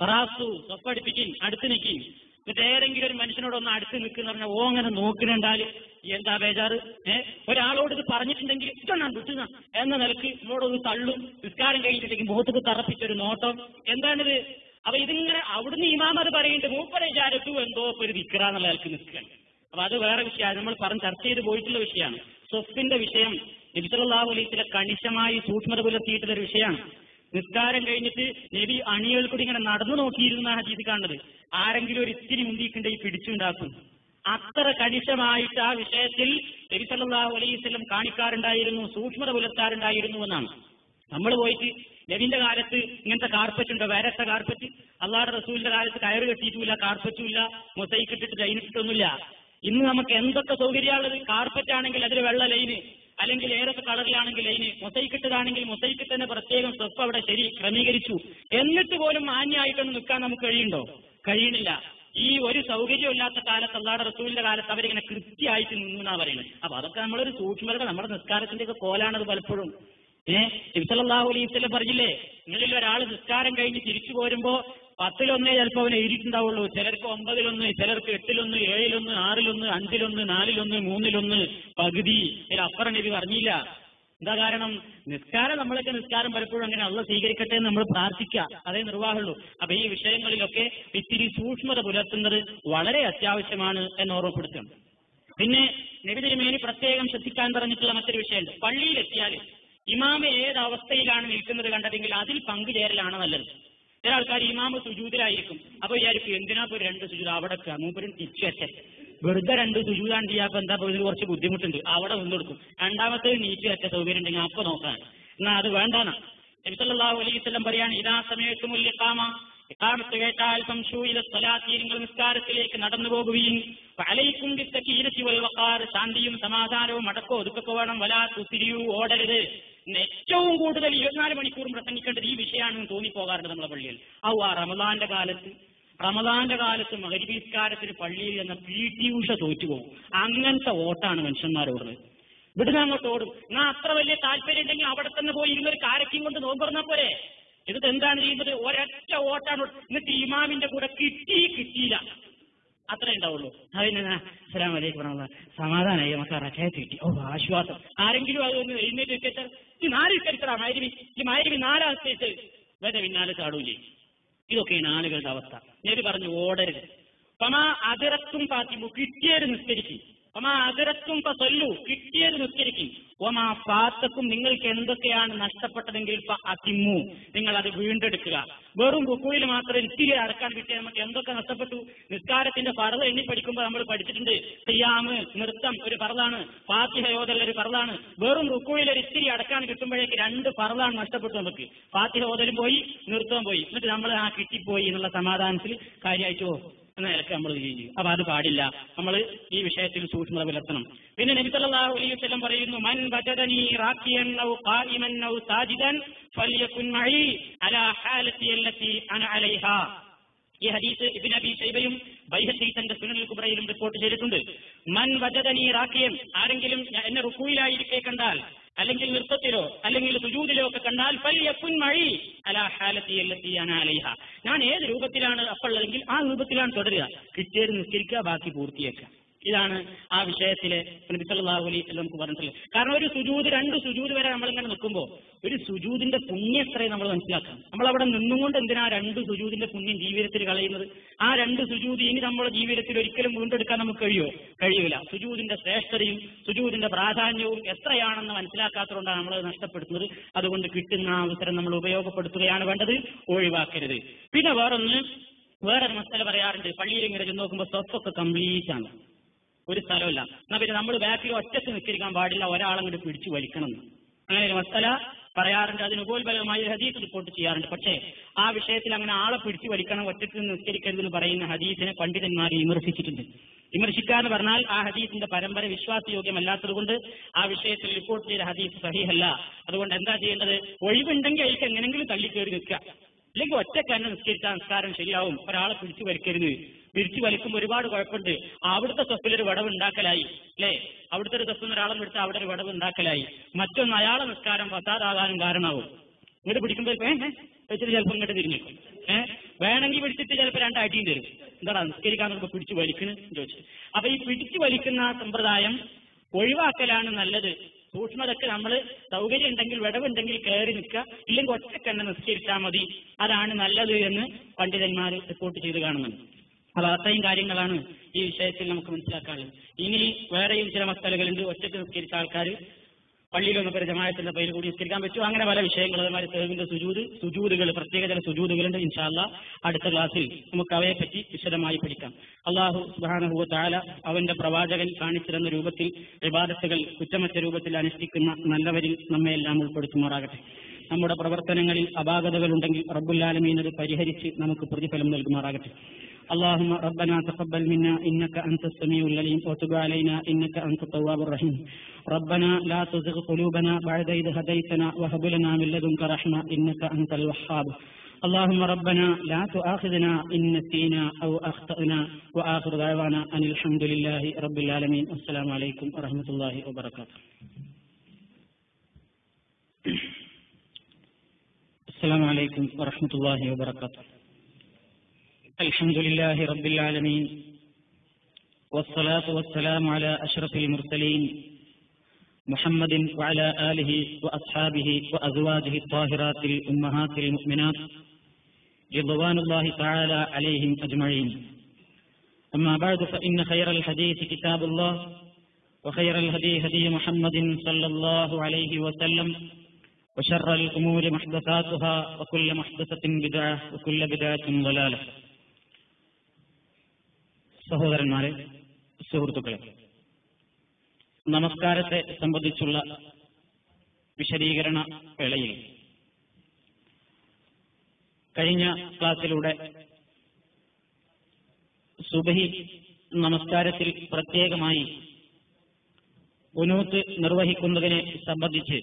പറാസു തൊപ്പടിപ്പിക്കും അടുത്ത് നിൽക്കും. എന്നിട്ട് ഏതെങ്കിലും ഒരു മനുഷ്യനോടൊന്ന് അടുത്ത് നിൽക്കുന്ന പറഞ്ഞാൽ ഓ അങ്ങനെ നോക്കുന്നുണ്ടാൽ എന്താ ബേജാറ്? ഏഹ് ഒരാളോട് ഇത് പറഞ്ഞിട്ടുണ്ടെങ്കിൽ ഇതൊന്നാണ് വിട്ടുന്ന എന്ന നിലയ്ക്ക് നമ്മളോടൊന്ന് തള്ളും. നിസ്കാരം കഴിഞ്ഞിട്ടുണ്ടെങ്കിൽ മുഖത്തേക്ക് തറപ്പിച്ചൊരു നോട്ടം. എന്താണിത്? അപ്പൊ ഇതിങ്ങനെ അവിടുന്ന് ഇമാമത് പറയുന്നുണ്ട് മൂപ്പനെ ചാരത്തു എന്തോ ഒരു വിക്രാന്നുള്ള നിൽക്കുകയാണ്. അപ്പൊ അത് വേറെ വിഷയമാണ്. നമ്മൾ പറഞ്ഞ് ചർച്ച ചെയ്ത് പോയിട്ടുള്ള വിഷയമാണ്. സ്വഫിന്റെ വിഷയം നബിസലാഹു അലൈസിലെ കണിശമായി സൂക്ഷ്മത പുലർത്തിയിട്ടുള്ള ഒരു വിഷയമാണ്. നിസ്കാരം കഴിഞ്ഞിട്ട് നബി അണികൾ കൂടി ഇങ്ങനെ നടന്നു നോക്കിയിരുന്ന ഹദീസ് കാണുന്നത്. ആരെങ്കിലും ഒരു ഇത്തിരി മുന്തിക്കുണ്ടെങ്കിൽ പിടിച്ചുണ്ടാക്കും. അത്ര കണിശമായിട്ട് ആ വിഷയത്തിൽ നബി വസല്ലം കാണിക്കാറുണ്ടായിരുന്നു സൂക്ഷ്മത പുലർത്താറുണ്ടായിരുന്നു എന്നാണ്. നമ്മൾ പോയിട്ട് നബിന്റെ കാലത്ത് ഇങ്ങനത്തെ കാർപ്പറ്റ് ഉണ്ടോ? വേരത്തെ കാർപ്പറ്റ് അള്ളാഹുടെ റസൂലിന്റെ കാലത്ത് കയറ് കെട്ടിയിട്ടില്ല കാർപ്പറ്റും ഇല്ല മൊസൈക്ക് ഇട്ടിട്ട് ഇന്ന് നമുക്ക് എന്തൊക്കെ സൗകര്യമുള്ളത് കാർപ്പറ്റ് ആണെങ്കിൽ അതിൽ വെള്ള ലൈന് അല്ലെങ്കിൽ ഏതൊക്കെ കളറിലാണെങ്കിൽ ലൈന് മൊസൈക്കിട്ടതാണെങ്കിൽ മൊസൈക്ക് തന്നെ പ്രത്യേകം സ്വപ്പ് അവിടെ ശരി ക്രമീകരിച്ചു. എന്നിട്ട് പോലും മാന്യമായിട്ടൊന്നും നിൽക്കാൻ നമുക്ക് കഴിയുണ്ടോ കഴിയണില്ല ഈ ഒരു സൗകര്യമില്ലാത്ത കാലത്ത് അല്ലാതെ റസൂലിന്റെ കാലത്ത് അവരിങ്ങനെ കൃത്യമായിട്ട് നിന്നു പറയുന്നത്. അപ്പൊ അതൊക്കെ നമ്മളൊരു സൂക്ഷ്മത നമ്മുടെ നിസ്കാരത്തിന്റെ ഒക്കെ കോലാണത് പലപ്പോഴും. ഏഹ് ഇബ്സലാഹു അലൈവല്ലം പറഞ്ഞില്ലേ നിങ്ങളിൽ ഒരാൾ നിസ്കാരം കഴിഞ്ഞ് തിരിച്ചു പോരുമ്പോ പത്തിലൊന്നേ ചിലപ്പോൾ അവനെ എഴുതിയിട്ടുണ്ടാവുള്ളൂ. ചിലർക്ക് ഒമ്പതിലൊന്ന് ചിലർക്ക് എട്ടിലൊന്ന് ഏഴിലൊന്ന് ആറിലൊന്ന് അഞ്ചിലൊന്ന് നാലിലൊന്ന് മൂന്നിലൊന്ന് പകുതി. ഇതിലപ്പുറം നബി പറഞ്ഞില്ല. എന്താ കാരണം? നിസ്കാരം നമ്മളൊക്കെ നിസ്കാരം പലപ്പോഴും അങ്ങനെ അള്ള സ്വീകരിക്കട്ടെ എന്ന് നമ്മൾ പ്രാർത്ഥിക്കുക. അതേ നിർവാഹമുള്ളൂ. അപ്പൊ ഈ വിഷയങ്ങളിലൊക്കെ ഇത്തിരി സൂക്ഷ്മത പുലർത്തുന്നത് വളരെ അത്യാവശ്യമാണ് എന്ന് ഓർമ്മപ്പെടുത്തും പിന്നെ നബി തിരുമേനി പ്രത്യേകം ശ്രദ്ധിക്കാൻ പറഞ്ഞിട്ടുള്ള മറ്റൊരു വിഷയമുണ്ട്. പള്ളിയിലെത്തിയാൽ ഇമാമ ഏത് അവസ്ഥയിലാണ് നിൽക്കുന്നത് കണ്ടതെങ്കിൽ അതിൽ പങ്കുചേരലാണ് നല്ലത്. ചില ആൾക്കാർ ഇമാമ സുജൂതിലായിരിക്കും. അപ്പൊ വിചാരിക്കും എന്തിനാ ഇപ്പൊ രണ്ട് സുജൂത്? അവിടെ മൂപ്പരും തിരിച്ചു വെച്ചേ വെറുതെ രണ്ട് സുജൂതാണ് ചെയ്യാപ്പൊ എന്താ ഇതിന് കുറച്ച് ബുദ്ധിമുട്ടുണ്ട്? അവിടെ നിന്നെടുക്കും രണ്ടാമത്തെ നീറ്റ് വെച്ച സൗകര്യം ഉണ്ടെങ്കിൽ അപ്പൊ നോക്കാൻ എന്നാ അത് വേണ്ടാന്നാ. നബിസല്ലാഹു സ്വലം പറയാണ് ഇതാ സമയത്ത് മുല്യക്കാമ ഇക്കാമത്ത് കേട്ടാൽ സംശൂയില സ്വലാത്തി നിങ്ങൾ നിസ്കാരത്തിലേക്ക് നടന്നു പോകുകയും അലൈക്കും വൽവക്കാർ ശാന്തിയും സമാധാനവും അടക്കോ ഒതുക്കൊക്കെ വേണം വലാ തുരിയൂ ഓടരുത്. ഏറ്റവും കൂടുതൽ ഇരുപത്തിനാല് മണിക്കൂറും പ്രസംഗിക്കേണ്ടത് ഈ വിഷയമാണെന്ന് തോന്നിപ്പോകാറുണ്ട് നമ്മളെ പള്ളിയിൽ. ഔ ആ റമദാന്റെ കാലത്ത് റമദാന്റെ കാലത്ത് മകരിബീസ്കാരത്തിന് പള്ളിയിൽ എന്ന പി. ടി. ഉഷ തോറ്റുപോകും. അങ്ങനത്തെ ഓട്ടാണ് മനുഷ്യന്മാരോട് ഇവിടുന്ന് അങ്ങോട്ട് ഓടും. എന്നാ അത്ര വലിയ താല്പര്യം ഉണ്ടെങ്കിൽ അവിടെ തന്നെ പോയി ഇരുന്നൊരു കാരക്കും കൊണ്ട് നോമ്പറന്നാ പോരെ? എന്നിട്ട് എന്താണ് ചെയ്യുന്നത്? ഒരൊറ്റ വോട്ടാണ് എന്നിട്ട് ഇമാമിന്റെ കൂടെ കിട്ടി കിട്ടിയില്ല. അത്രേ ഉണ്ടാവുള്ളൂ. അതിന് അസ്സലാം വലൈക്കും. സമാധാനമായി നമുക്ക് റക്കായത്ത് കിട്ടി. ഓ ആശ്വാസം. ആരെങ്കിലും അത് അതൊന്ന് എഴുന്നേറ്റ് വെച്ചാൽ ഈ നാല് വിസ്കരിച്ചടാ മാരുവി ഈ മാരുവി നാലാം സ്റ്റേറ്റ് വേറെ പിന്നാലെ ചാടൂലേ? ഇതൊക്കെയാണ് ആളുകളുടെ അവസ്ഥ. നേര് പറഞ്ഞു ഓടരുത്. പമാ അതിറക്കും പാത്തിമു കിട്ടിയത് നിസ്കരിക്കും. പമാ അതിറക്കും പല്ലു കിട്ടിയത് നിസ്കരിക്കും ഒമാ പാത്തക്കും നിങ്ങൾക്ക് എന്തൊക്കെയാണ് നഷ്ടപ്പെട്ടതെങ്കിൽ അതിമു. നിങ്ങൾ അത് വീണ്ടെടുക്കുക. വെറും റുക്കുയിൽ മാത്രം ഇത്തിരി അടക്കാൻ കിട്ടിയ നമുക്ക് എന്തൊക്കെ നഷ്ടപ്പെട്ടു? നിസ്കാരത്തിന്റെ പറവ് എണ്ണി പഠിക്കുമ്പോൾ നമ്മൾ പഠിച്ചിട്ടുണ്ട്. തെയ്യാമ് നൃത്തം ഒരു പറതാണ് ഫാത്തിഹയോദൽ ഒരു പറതാണ് വെറും റുക്കുയിൽ ഒരു ഇത്തിരി അടക്കാൻ കിട്ടുമ്പോഴേക്ക് രണ്ട് പറതാണ് നഷ്ടപ്പെട്ടു നമുക്ക്. ഫാത്തിഹ ഓതലും പോയി നൃത്തവും പോയി. എന്നിട്ട് നമ്മൾ ആ കിട്ടിപ്പോയി എന്നുള്ള സമാധാനത്തിൽ കാര്യമായിട്ടോ എന്ന നിലയ്ക്ക് നമ്മൾ ചെയ്യും അപ്പൊ അത് പാടില്ല. നമ്മൾ ഈ വിഷയത്തിൽ സൂക്ഷ്മത പുലർത്തണം. പിന്നെ നബി സല്ലല്ലാഹു അലൈഹി വസല്ലം പറയുന്നു മൻ വജദനി റാക്കിയൻ ഔ ഖായിമൻ ഔ സാജിദൻ ഫലിയകുൻ മഈ അലാ ഹാലതി അല്ലതി അന അലൈഹാ. ഈ ഹദീസ് ഇബ്നു അബി ഷൈബയും ബൈഹഖി തന്റെ സുനനുൽ കുബ്രയിലും റിപ്പോർട്ട് ചെയ്തിട്ടുണ്ട്. മൻ വജദനി റാക്കിയൻ ആരെങ്കിലും എന്നെ റുക്കുയിലായിരിക്കേ കണ്ടാൽ അല്ലെങ്കിൽ നൃത്തത്തിലോ അല്ലെങ്കിൽ സുജൂതിലോ ഒക്കെ കണ്ടാൽ പല്യപ്പുൻ മഴി അലാ ഹാലത്തി അല്ലതി അന അലൈഹ. ഞാൻ ഏത് രൂപത്തിലാണ് അപ്പുള്ളതെങ്കിൽ ആ രൂപത്തിലാണ് തുടരുക. കിട്ടിയത് നിസ്കരിക്കുക ബാക്കി പൂർത്തിയാക്കുക. ഇതാണ് ആ വിഷയത്തിലെ നബി സല്ലല്ലാഹു അലൈഹി വസല്ലം നമുക്ക് പറഞ്ഞിട്ടുള്ളത്. കാരണം ഒരു സുജൂത് രണ്ട് സുജൂത് വരെ നമ്മളിങ്ങനെ നിൽക്കുമ്പോൾ ഒരു സുജൂതിന്റെ പുണ്യം എത്രയും നമ്മൾ മനസ്സിലാക്കണം. നമ്മൾ അവിടെ നിന്നുകൊണ്ട് എന്തിനാ രണ്ട് സുജൂതിന്റെ പുണ്യം ജീവിതത്തിൽ കളയുന്നത്? ആ രണ്ട് സുജൂതി ഇനി നമ്മുടെ ജീവിതത്തിൽ ഒരിക്കലും വീണ്ടെടുക്കാൻ നമുക്ക് കഴിയുമോ കഴിയൂല. സുജൂതിന്റെ ശ്രേഷ്ഠതയും സുജൂതിന്റെ പ്രാധാന്യവും എത്രയാണെന്ന് മനസ്സിലാക്കാത്തതുകൊണ്ടാണ് നമ്മൾ നഷ്ടപ്പെടുത്തുന്നത്. അതുകൊണ്ട് കിട്ടുന്ന അവസരം നമ്മൾ ഉപയോഗപ്പെടുത്തുകയാണ് വേണ്ടത്. ഒഴിവാക്കരുത്. പിന്നെ വേറൊന്ന് വേറൊരു മസ്തല പറയാറുണ്ട്. പള്ളിയിൽ ഇങ്ങനെ നോക്കുമ്പോൾ സ്വത്തൊക്കെ കംപ്ലീറ്റ് ആണ്. ഒരു സ്ഥലമില്ല എന്നാ പിന്നെ നമ്മൾ ബാക്കിൽ ഒറ്റയ്ക്ക് നിൽക്കിരിക്കാൻ പാടില്ല. ഒരാളങ്ങോട്ട് പിടിച്ചു വലിക്കണം. അങ്ങനെ ഒരു മസല പറയാറുണ്ട്. അതിന് ഉപോത്ബലമായി ഹദീസ് റിപ്പോർട്ട് ചെയ്യാറുണ്ട്. പക്ഷേ ആ വിഷയത്തിൽ അങ്ങനെ ആളെ പിടിച്ചു വലിക്കണം ഒറ്റയ്ക്ക് നിസ്കരിക്കരുതെന്ന് പറയുന്ന ഹദീസിനെ പണ്ഡിതന്മാർ വിമർശിച്ചിട്ടുണ്ട്. വിമർശിക്കുക എന്ന് പറഞ്ഞാൽ ആ ഹദീസിന്റെ പരമ്പര വിശ്വാസയോഗ്യമല്ലാത്തതുകൊണ്ട് ആ വിഷയത്തിൽ റിപ്പോർട്ട് ചെയ്ത ഹദീസ് സഹിഹല്ല. അതുകൊണ്ട് എന്താ ചെയ്യേണ്ടത്? ഒഴിവുണ്ടെങ്കിൽ അതിലേക്ക് എങ്ങനെങ്കിലും തള്ളിക്കേറി നിൽക്കുക. അല്ലെങ്കിൽ ഒറ്റയ്ക്ക് തന്നെ നിസ്കരിച്ചാൽ നിസ്കാരം ശരിയാവും. ഒരാളെ പിടിച്ചു വലിക്കരുത്. പിടിച്ചു വലിക്കുമ്പോൾ ഒരുപാട് കുഴപ്പമുണ്ട്. അവിടുത്തെ സ്വപ്പിലൊരു വടവ് ഉണ്ടാക്കലായി. അല്ലേ? അവിടുത്തെ ഒരു സ്വപ്പിൽ ഒരാളെ എടുത്ത് അവിടെ ഒരു വടവ് ഉണ്ടാക്കലായി. മറ്റൊന്ന് അയാളെ നിസ്കാരം ഫസാദാകാനും കാരണമാവും. ഇങ്ങോട്ട് പിടിക്കുമ്പോൾ വെച്ചിട്ട് ചിലപ്പോൾ ഇങ്ങോട്ട് തിരിഞ്ഞു ഏഹ് വേണമെങ്കിൽ പിടിച്ചിട്ട് ചിലപ്പോൾ രണ്ട് അടിയും തരും. എന്താണ് നിസ്കരിക്കാൻ നോക്കുമ്പോൾ പിടിച്ചു വലിക്കുന്നു ചോദിച്ചു. അപ്പൊ ഈ പിടിച്ചു വലിക്കുന്ന സമ്പ്രദായം ഒഴിവാക്കലാണ് നല്ലത്. സൂക്ഷ്മതക്ക് നമ്മൾ സൗകര്യം ഉണ്ടെങ്കിൽ വിടവുണ്ടെങ്കിൽ കയറി നിൽക്കുക. ഇല്ലെങ്കിൽ ഒറ്റക്കെണ്ണ നിസ്കരിച്ചാൽ മതി. അതാണ് നല്ലത് എന്ന് പണ്ഡിതന്മാർ റിപ്പോർട്ട് ചെയ്ത് കാണുന്നുണ്ട്. അപ്പൊ അത്രയും കാര്യങ്ങളാണ് ഈ വിഷയത്തിൽ നമുക്ക് മനസ്സിലാക്കാനുള്ളത്. ഇനി വേറെയും ചില മക്കളുകളുണ്ട് ഒറ്റയ്ക്ക് നിസ്കരിച്ച ആൾക്കാർ പള്ളിയിലൊന്നും പേര് ജമായത്തിന്റെ പേര് കൂടി നിസ്കരിക്കാൻ പറ്റും അങ്ങനെ പല വിഷയങ്ങൾ അതുമാതിരി സേവിന്റെ സുജൂത് സുജൂതുകൾ പ്രത്യേക ചില സുജൂതുകളുണ്ട് ഇൻഷാല്ല അടുത്ത ക്ലാസ്സിൽ നമുക്ക് അവയെ പറ്റി വിശദമായി പഠിക്കാം. അള്ളാഹു സുബാനഹുവ അവന്റെ പ്രവാചകൻ കാണിച്ചിരുന്ന രൂപത്തിൽ വിവാദത്തുകൾ കുറ്റമറ്റ രൂപത്തിൽ അനുഷ്ഠിക്കുന്ന നല്ലവരിൽ നമ്മെ എല്ലാം ഉൾപ്പെടുത്തുമാറാകട്ടെ. നമ്മുടെ പ്രവർത്തനങ്ങളിൽ അപാകതകൾ ഉണ്ടെങ്കിൽ റബ്ബുല്ലാലമീൻ അത് പരിഹരിച്ച് നമുക്ക് പ്രതിഫലം നൽകുമാറാകട്ടെ اللهم ربنا تقبل منا إنك أنت السميع العليم وتب علينا إنك أنت التواب الرحيم ربنا لا تزغ قلوبنا بعد إذ هديتنا وهب لنا من لدنك رحمة إنك أنت الوهاب اللهم ربنا لا تؤاخذنا إن نسينا أو أخطأنا وآخر دعوانا أن الحمد لله رب العالمين والسلام عليكم ورحمة الله وبركاته السلام عليكم ورحمة الله وبركاته. الحمد لله رب العالمين والصلاة والسلام على أشرف المرسلين محمد وعلى آله وأصحابه وأزواجه الطاهرات الأمهات المؤمنات رضوان الله تعالى عليهم أجمعين. أما بعد فإن خير الحديث كتاب الله وخير الهدي هدي محمد صلى الله عليه وسلم وشر الأمور محدثاتها وكل محدثة بدعة وكل بدعة ضلالة സഹോദരന്മാരെ സുഹൃത്തുക്കളെ നമസ്കാരത്തെ സംബന്ധിച്ചുള്ള വിശദീകരണ വേളയിൽ കഴിഞ്ഞ ക്ലാസ്സിലൂടെ സുബഹി നമസ്കാരത്തിൽ പ്രത്യേകമായി ഉനൂത്ത് നിർവഹിക്കുന്നതിനെ സംബന്ധിച്ച്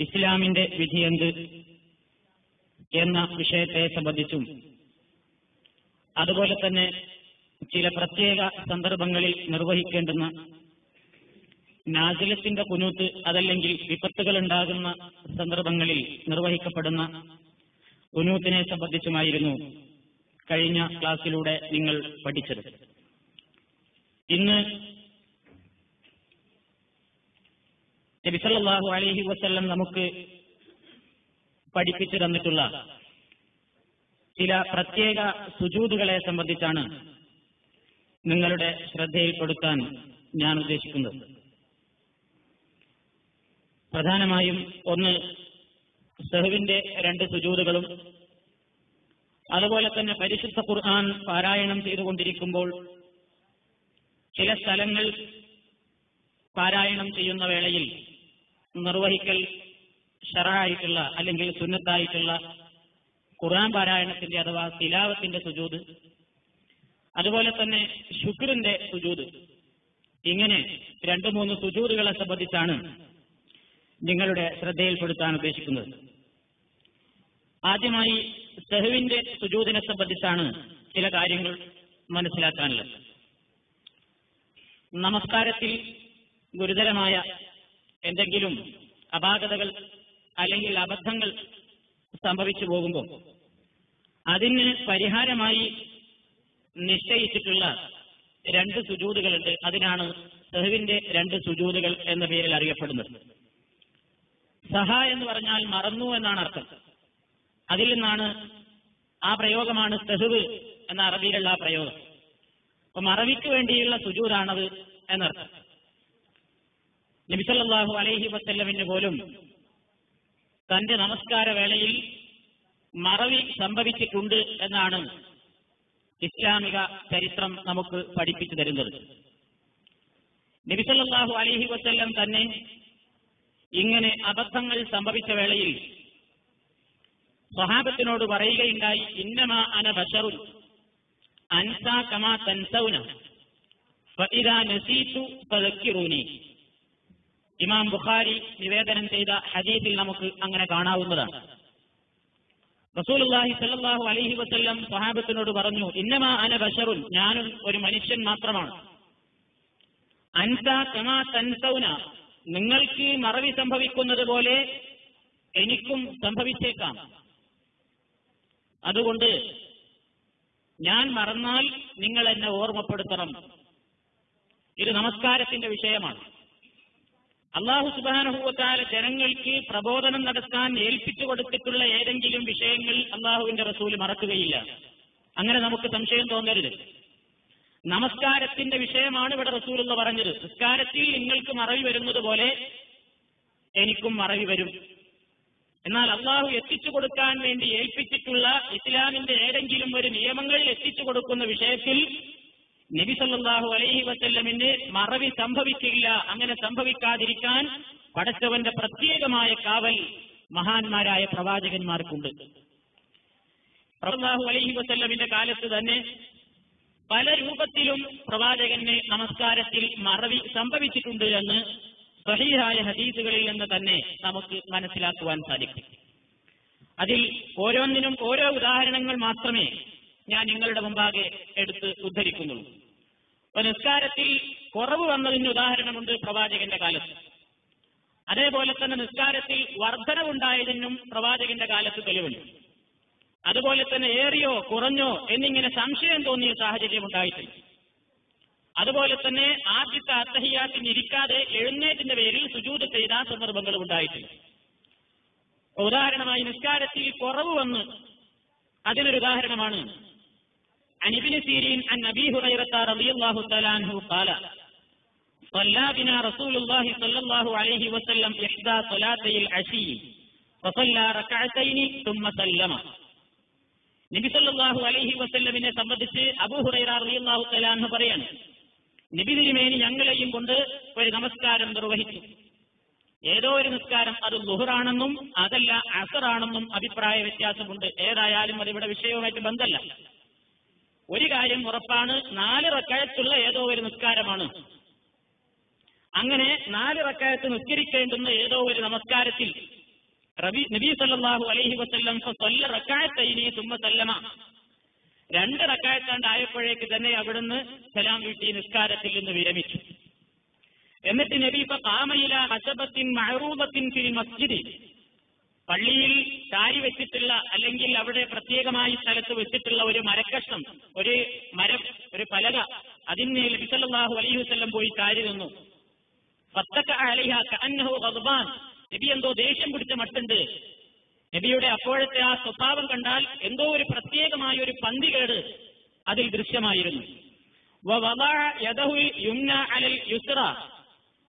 ഇസ്ലാമിന്റെ വിധിയെന്ത് എന്ന വിഷയത്തെ സംബന്ധിച്ചും. അതുപോലെ തന്നെ ചില പ്രത്യേക സന്ദർഭങ്ങളിൽ നിർവഹിക്കേണ്ടുന്ന നാസിലത്തിന്റെ കുനൂത്ത് അതല്ലെങ്കിൽ വിപത്തുകൾ ഉണ്ടാകുന്ന സന്ദർഭങ്ങളിൽ നിർവഹിക്കപ്പെടുന്ന കുനൂത്തിനെ സംബന്ധിച്ചുമായിരുന്നു കഴിഞ്ഞ ക്ലാസ്സിലൂടെ നിങ്ങൾ പഠിച്ചത്. ഇന്ന് നബിസല്ലാഹു അലഹി വസ്ല്ലം നമുക്ക് പഠിപ്പിച്ചു തന്നിട്ടുള്ള ചില പ്രത്യേക സുജൂതുകളെ സംബന്ധിച്ചാണ് നിങ്ങളുടെ ശ്രദ്ധയിൽപ്പെടുത്താൻ ഞാൻ ഉദ്ദേശിക്കുന്നത്. പ്രധാനമായും ഒന്ന് സെഹുവിന്റെ രണ്ട് സുജൂതുകളും അതുപോലെ തന്നെ പരിശുദ്ധ ഖുർആൻ പാരായണം ചെയ്തുകൊണ്ടിരിക്കുമ്പോൾ ചില സ്ഥലങ്ങൾ പാരായണം ചെയ്യുന്ന വേളയിൽ നിർവഹിക്കൽ ഷറായിട്ടുള്ള അല്ലെങ്കിൽ സുന്നത്തായിട്ടുള്ള ഖുർആൻ പാരായണത്തിന്റെ അഥവാ തിലാവത്തിന്റെ സുജൂത് അതുപോലെ തന്നെ ശുക്രിന്റെ സുജൂത്. ഇങ്ങനെ രണ്ടു മൂന്ന് സുജൂതുകളെ സംബന്ധിച്ചാണ് നിങ്ങളുടെ ശ്രദ്ധയിൽപ്പെടുത്താൻ ഉദ്ദേശിക്കുന്നത്. ആദ്യമായി സെഹുവിന്റെ സുജൂതിനെ സംബന്ധിച്ചാണ് ചില കാര്യങ്ങൾ മനസ്സിലാക്കാനുള്ളത്. നമസ്കാരത്തിൽ ഗുരുതരമായ എന്തെങ്കിലും അപാകതകൾ അല്ലെങ്കിൽ അബദ്ധങ്ങൾ സംഭവിച്ചു പോകുമ്പോൾ അതിന് പരിഹാരമായി നിശ്ചയിച്ചിട്ടുള്ള രണ്ട് സുജൂതുകളുണ്ട്. അതിനാണ് സെഹുവിന്റെ രണ്ട് സുജൂതുകൾ എന്ന പേരിൽ അറിയപ്പെടുന്നത്. സഹ എന്ന് പറഞ്ഞാൽ മറന്നു എന്നാണ് അർത്ഥം. അതിൽ നിന്നാണ് ആ പ്രയോഗമാണ് സെഹുവ് എന്ന അറബിയിലുള്ള ആ പ്രയോഗം. അപ്പൊ മറവിക്ക് വേണ്ടിയുള്ള സുജൂതാണത് എന്നർത്ഥം. നബിസല്ലാഹു അലൈഹി വസ്ല്ലമിന് പോലും തന്റെ നമസ്കാര വേളയിൽ മറവി സംഭവിച്ചിട്ടുണ്ട് എന്നാണ് ഇസ്ലാമിക ചരിത്രം നമുക്ക് പഠിപ്പിച്ചു തരുന്നത്. നബിസല്ലാഹു അലൈഹി വസ്ല്ലം തന്നെ ഇങ്ങനെ അബദ്ധങ്ങൾ സംഭവിച്ച വേളയിൽ സ്വഹാബത്തിനോട് പറയുകയുണ്ടായി ഇന്നമാ അന ബഷറു അൻസാ കമാ തൻസൗന ഫഇദാ നസീതു ഫദക്കിറൂനി. ഇമാം ബുഖാരി നിവേദനം ചെയ്ത ഹദീസിൽ നമുക്ക് അങ്ങനെ കാണാവുന്നതാണ്. റസൂലുള്ളാഹി സല്ലാഹു അലഹി വസ്ല്ലം സ്വഹാബത്തിനോട് പറഞ്ഞു ഇന്നമാ അന ബഷറുൻ ഞാനും ഒരു മനുഷ്യൻ മാത്രമാണ്. അൻസ നിങ്ങൾക്ക് മറവി സംഭവിക്കുന്നത് പോലെ എനിക്കും സംഭവിച്ചേക്കാം. അതുകൊണ്ട് ഞാൻ മറന്നാൽ നിങ്ങൾ എന്നെ ഓർമ്മപ്പെടുത്തണം. ഇത് നമസ്കാരത്തിന്റെ വിഷയമാണ്. അള്ളാഹു സുബാനഹൂവത്താല ജനങ്ങൾക്ക് പ്രബോധനം നടത്താൻ ഏൽപ്പിച്ചു കൊടുത്തിട്ടുള്ള ഏതെങ്കിലും വിഷയങ്ങൾ അള്ളാഹുവിന്റെ റസൂൽ മറക്കുകയില്ല. അങ്ങനെ നമുക്ക് സംശയം തോന്നരുത്. നമസ്കാരത്തിന്റെ വിഷയമാണ് ഇവിടെ റസൂൽ എന്ന് പറഞ്ഞത്. നിസ്കാരത്തിൽ നിങ്ങൾക്ക് മറവി വരുന്നത് പോലെ എനിക്കും മറവി വരും. എന്നാൽ അള്ളാഹു എത്തിച്ചു കൊടുക്കാൻ വേണ്ടി ഏൽപ്പിച്ചിട്ടുള്ള ഇസ്ലാമിന്റെ ഏതെങ്കിലും ഒരു നിയമങ്ങളിൽ എത്തിച്ചു കൊടുക്കുന്ന വിഷയത്തിൽ നബി സല്ലാഹു അലൈഹി വസല്ലമിന് മറവി സംഭവിക്കില്ല. അങ്ങനെ സംഭവിക്കാതിരിക്കാൻ പടച്ചവന്റെ പ്രത്യേകമായ കാവൽ മഹാന്മാരായ പ്രവാചകന്മാർക്കുണ്ട്. സല്ലല്ലാഹു അലൈഹി വസല്ലമിന്റെ കാലത്ത് തന്നെ പല രൂപത്തിലും പ്രവാചകന് നമസ്കാരത്തിൽ മറവി സംഭവിച്ചിട്ടുണ്ട് എന്ന് സഹീഹായ ഹദീസുകളിൽ നിന്ന് തന്നെ നമുക്ക് മനസ്സിലാക്കുവാൻ സാധിക്കും. അതിൽ ഓരോന്നിനും ഓരോ ഉദാഹരണങ്ങൾ മാത്രമേ ഞാൻ നിങ്ങളുടെ മുമ്പാകെ എടുത്ത് ഉദ്ധരിക്കുന്നുള്ളൂ അപ്പൊ നിസ്കാരത്തിൽ കുറവ് വന്നതിന് ഉദാഹരണമുണ്ട് പ്രവാചകന്റെ കാലത്ത്. അതേപോലെ തന്നെ നിസ്കാരത്തിൽ വർധനവുണ്ടായതിനും പ്രവാചകന്റെ കാലത്ത് തെളിവുണ്ട്. അതുപോലെ തന്നെ ഏറിയോ കുറഞ്ഞോ എന്നിങ്ങനെ സംശയം തോന്നിയ സാഹചര്യം ഉണ്ടായിട്ടുണ്ട് അതുപോലെ തന്നെ ആദ്യത്തെ അത്തഹിയാത്തിന് ഇരിക്കാതെ എഴുന്നേറ്റിന്റെ പേരിൽ സുജൂത് ചെയ്ത സന്ദർഭങ്ങളും ഉണ്ടായിട്ടുണ്ട്. ഉദാഹരണമായി നിസ്കാരത്തിൽ കുറവ് വന്ന് അതിനൊരു ഉദാഹരണമാണ് അനിബിന് സീരീൻ അൻ നബി ഹുറൈറത്ത റളിയല്ലാഹു തആല അൻഹു ഖാല صلى بنا رسول الله صلى الله عليه وسلم إحدى صلاتي العشي فصلى ركعتين ثم سلم നബി സല്ലല്ലാഹു അലൈഹി വസല്ലമിനെ സംബന്ധിച്ച് അബൂ ഹുറൈറ റളിയല്ലാഹു തആല അൻഹു പറയാണ് നബി തിരുമേനി ഞങ്ങളെയും കൊണ്ട് ഒരു നമസ്കാരം നിർവഹിച്ചു ഏതോ ഒരു നിസ്കാരം അത് ലുഹറാണെന്നും അതല്ല അസറാണെന്നും അഭിപ്രായ വ്യത്യാസമുണ്ട് ഏതായാലും അതിവിടെ വിഷയവുമായിട്ട് ബന്ധമല്ല ഒരു കാര്യം ഉറപ്പാണ് നാല് റക്കായത്തുള്ള ഏതോ ഒരു നിസ്കാരമാണ്. അങ്ങനെ നാല് റക്കായത്ത് നിസ്കരിക്കേണ്ടുന്ന ഏതോ ഒരു നമസ്കാരത്തിൽ റബി നബി സല്ലാഹു അലൈഹി വസ്ല്ലം കൊല്ല റക്കായത്തൈനി തുമ്മ സല്ലമ. രണ്ട് റക്കായത്താണ്ട് ആയപ്പോഴേക്ക് തന്നെ അവിടുന്ന് സലാം വീട്ടി നിസ്കാരത്തിൽ നിന്ന് വിരമിച്ചു. എന്നിട്ട് നബി ഇപ്പൊ കാമയില ഹസബത്തിൻ മഹറൂബത്തിൻ ഫിൽ മസ്ജിദി. പള്ളിയിൽ ചാരി വെച്ചിട്ടുള്ള അല്ലെങ്കിൽ അവിടെ പ്രത്യേകമായി സ്ഥലത്ത് വെച്ചിട്ടുള്ള ഒരു മരക്കഷ്ണം ഒരു മരം ഒരു പലക അതിന് നബിസല്ലാഹു അലൈഹി വസ്ല്ലം പോയി ചാരി നിന്നു. നബി എന്തോ ദേഷ്യം പിടിച്ച മട്ടുണ്ട്. നബിയുടെ അപ്പോഴത്തെ ആ സ്വഭാവം കണ്ടാൽ എന്തോ ഒരു പ്രത്യേകമായ ഒരു പന്തികേട് അതിൽ ദൃശ്യമായിരുന്നു.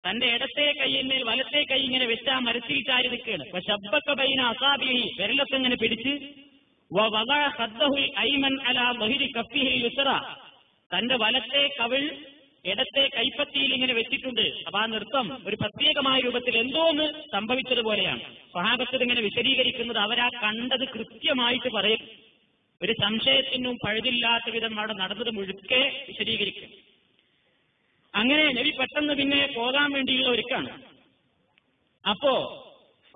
തന്റെ ഇടത്തെ കൈയിന്മേൽ വലത്തെ കൈ ഇങ്ങനെ വെച്ച് ആ മരത്തിൽ ചാരി നിൽക്കുകയാണ്. അപ്പൊ ശബ്ദക്ക ബൈന അസാബിഹി വിരലൊക്കെ ഇങ്ങനെ പിടിച്ച് തന്റെ വലത്തെ കവിൾ ഇടത്തെ കൈപ്പത്തിയിൽ ഇങ്ങനെ വെച്ചിട്ടുണ്ട്. അപ്പൊ ആ നൃത്തം ഒരു പ്രത്യേകമായ രൂപത്തിൽ എന്തോന്ന് സംഭവിച്ചതുപോലെയാണ്. സ്വഹാബത്ത് ഇങ്ങനെ വിശദീകരിക്കുന്നത് അവരാ കണ്ടത് കൃത്യമായിട്ട് പറയും. ഒരു സംശയത്തിനും പഴുതില്ലാത്ത വിധം അവിടെ നടന്നത് മുഴുക്കെ വിശദീകരിക്കും. അങ്ങനെ നബി പെട്ടെന്ന് പിന്നെ പോകാൻ വേണ്ടിയുള്ള ഒരുക്കാണ്. അപ്പോ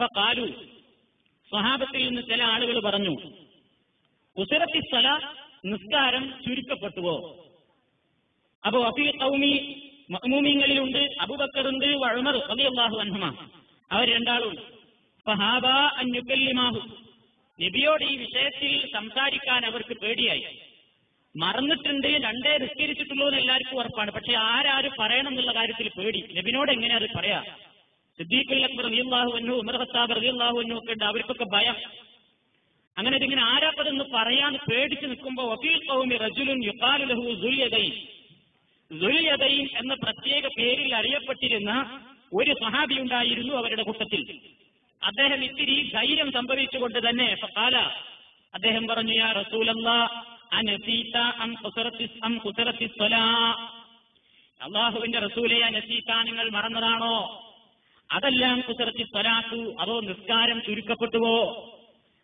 കാലു സ്വഹാബത്തിൽ നിന്ന് ചില ആളുകൾ പറഞ്ഞു ഉസിറത്തി സ്ഥല നിസ്കാരം ചുരുക്കപ്പെട്ടുവോ? അപ്പോ അഫി കൗമി മഹ്മൂമിങ്ങളിലുണ്ട് അബൂബക്കറുണ്ട് വഴമർ റളിയല്ലാഹു അൻഹുമ. അവർ രണ്ടാളും ഫഹാബ അൻ യുകല്ലിമാഹു. നബിയോട് ഈ വിഷയത്തിൽ സംസാരിക്കാൻ അവർക്ക് പേടിയായി. മറന്നിട്ടുണ്ട് രണ്ടേ നിസ്കരിച്ചിട്ടുള്ളൂ എന്ന് എല്ലാവർക്കും ഉറപ്പാണ്. പക്ഷെ ആരാരും പറയണം എന്നുള്ള കാര്യത്തിൽ പേടി. നബിനോട് എങ്ങനെ അത് പറയാ? സിദ്ദീഖുൽ അക്ബർ റളിയല്ലാഹു അൻഹു ഉമർ ഖത്താബ് റളിയല്ലാഹു അൻഹു ഒക്കെ ഉണ്ട്. അവർക്കൊക്കെ ഭയം. അങ്ങനെ ഇതിങ്ങനെ ആരാപ്പതെന്ന് പറയാന്ന് പേടിച്ച് നിൽക്കുമ്പോൾ വഫീൽ ഖൗമി റജുലുൻ യുഖാലു ലഹു ദുൽയദൈൻ ദുൽയദൈൻ എന്ന പ്രത്യേക പേരിൽ അറിയപ്പെട്ടിരുന്ന ഒരു സഹാബി ഉണ്ടായിരുന്നു അവരുടെ കൂട്ടത്തിൽ. അദ്ദേഹം ഇത്തിരി ധൈര്യം സംഭവിച്ചുകൊണ്ട് തന്നെ അദ്ദേഹം പറഞ്ഞു യാ റസൂലല്ലാ അള്ളാഹുവിന്റെ റസൂലെ അനസീത നിങ്ങൾ മറന്നതാണോ? അതെല്ലാം കുസറത്തി സ്വലാത്തു. അതോ നിസ്കാരം ചുരുക്കപ്പെട്ടുവോ?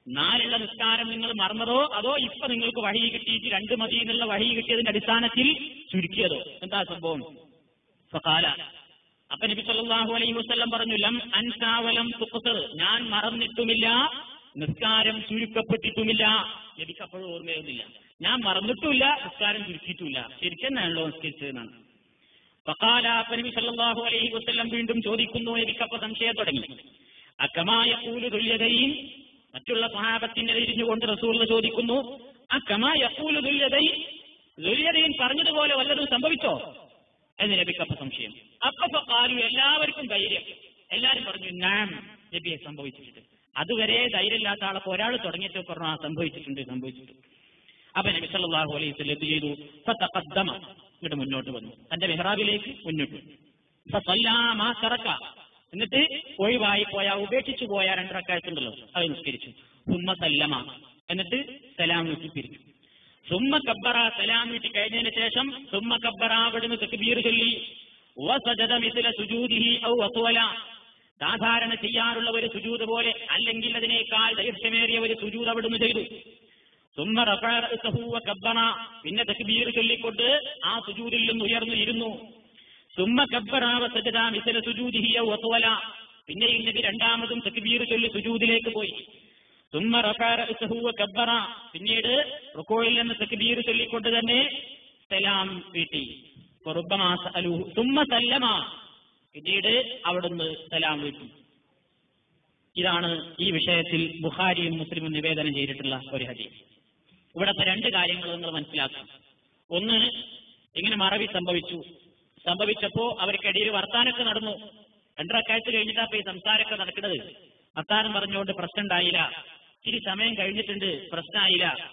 നാലുള്ള നിസ്കാരം നിങ്ങൾ മറന്നതോ? അതോ ഇപ്പൊ നിങ്ങൾക്ക് വഴി കിട്ടിയിട്ട് രണ്ട് മതി എന്നുള്ള വഴി കിട്ടിയതിന്റെ അടിസ്ഥാനത്തിൽ ചുരുക്കിയതോ? എന്താ സംഭവം? അപ്പൊ നബി സല്ലല്ലാഹു അലൈഹി വസ്ലം പറഞ്ഞു ലം അൻസാവലം ഞാൻ മറന്നിട്ടുമില്ല നിസ്കാരം ചുരുക്കപ്പെട്ടിട്ടുമില്ല. നബിക്ക് ഓർമ്മയൊന്നുമില്ല. ഞാൻ മറന്നിട്ടുമില്ല നിസ്കാരം ചുരുക്കിയിട്ടുമില്ല. ശരിക്കെന്നാണല്ലോ നിസ്കരിച്ചതെന്നാണ് ഫഖാല അപ്പൊ നബി സല്ലല്ലാഹു അലൈഹി വസല്ലം വീണ്ടും ചോദിക്കുന്നു എനിക്കപ്പോ സംശയം തുടങ്ങി. അക്കമായ കൂലു തുല്യതയും മറ്റുള്ള സഹാബത്തിന്റെ തിരിഞ്ഞുകൊണ്ട് റസൂൽ ചോദിക്കുന്നു അക്കമായ കൂലു തുല്യതയും തുല്യതയും പറഞ്ഞതുപോലെ വല്ലതും സംഭവിച്ചോ? എന്ന് നബിക്കപ്പ സംശയം. അപ്പൊ കാലു എല്ലാവർക്കും ധൈര്യം. എല്ലാരും പറഞ്ഞു നാം നബിയെ സംഭവിച്ചിട്ടുണ്ട്. അതുവരെ ധൈര്യമില്ലാത്ത ആളെ ഒരാൾ തുടങ്ങിയിട്ട് പറഞ്ഞു ആ സംഭവിച്ചിട്ടുണ്ട് സംഭവിച്ചിട്ടുണ്ട്. അപ്പൊ നബി സല്ലല്ലാഹു അലൈഹി എന്ത് ചെയ്തു? ഫതഖദ്ദമ. മുന്നോട്ട് വന്നു. തന്റെ മെഹ്റാബിലേക്ക് മുന്നോട്ട് വന്നു. എന്നിട്ട് ഒഴിവായി പോയ ഉപേക്ഷിച്ചു പോയ രണ്ടരക്കാലത്തുണ്ടല്ലോ അത് നിസ്കരിച്ചു. സുമ്മ സല്ലമ. എന്നിട്ട് സലാം നോക്കി പിരിച്ചു സുമ്മ കബ്ബറ സലാം നീട്ടി കഴിഞ്ഞതിന് ശേഷം സുമ്മ കബ്ബറ അവിടുന്ന് തെക്കുബീർ ചൊല്ലി. സാധാരണ ചെയ്യാറുള്ള ഒരു സുജൂത് പോലെ അല്ലെങ്കിൽ അതിനേക്കാൾ ദൈർഘ്യമേറിയ ഒരു സുജൂത് അവിടുന്ന് ചെയ്തു. പിന്നെ തക്ബീർ ചൊല്ലിക്കൊണ്ട് ആ സുജൂതിൽ നിന്ന് ഉയർന്നു ഇരുന്നു സുമ്മ കബ്ബറ വസജദ മിസ്ല സുജൂദിഹി പിന്നെ ഇന്നതി രണ്ടാമതും തക്ബീർ ചൊല്ലി സുജൂദിലേക്ക് പോയി. സുമ്മ റഫഅ കബ്ബറ പിന്നീട് റുക്കോയിൽ നിന്ന് തക്ബീർ ചൊല്ലിക്കൊണ്ട് തന്നെ സലാം വീട്ടി. സല്ലമ. പിന്നീട് അവിടുന്ന് സലാം വീട്ടി. ഇതാണ് ഈ വിഷയത്തിൽ ബുഹാരിയും മുസ്ലിമും നിവേദനം ചെയ്തിട്ടുള്ള ഒരു ഹദീസ്. ഇവിടത്തെ രണ്ട് കാര്യങ്ങൾ നിങ്ങൾ മനസ്സിലാക്കണം. ഒന്ന് ഇങ്ങനെ മറവി സംഭവിച്ചു. സംഭവിച്ചപ്പോ അവർക്കിടയിൽ വർത്താനൊക്കെ നടന്നു. രണ്ടരക്കാഴ്ച കഴിഞ്ഞിട്ടാ ഈ സംസാരമൊക്കെ നടക്കുന്നത്. വർത്താനം പറഞ്ഞുകൊണ്ട് പ്രശ്നം ഉണ്ടായില്ല ഇച്ചിരി സമയം കഴിഞ്ഞിട്ടുണ്ട് പ്രശ്നമായില്ല.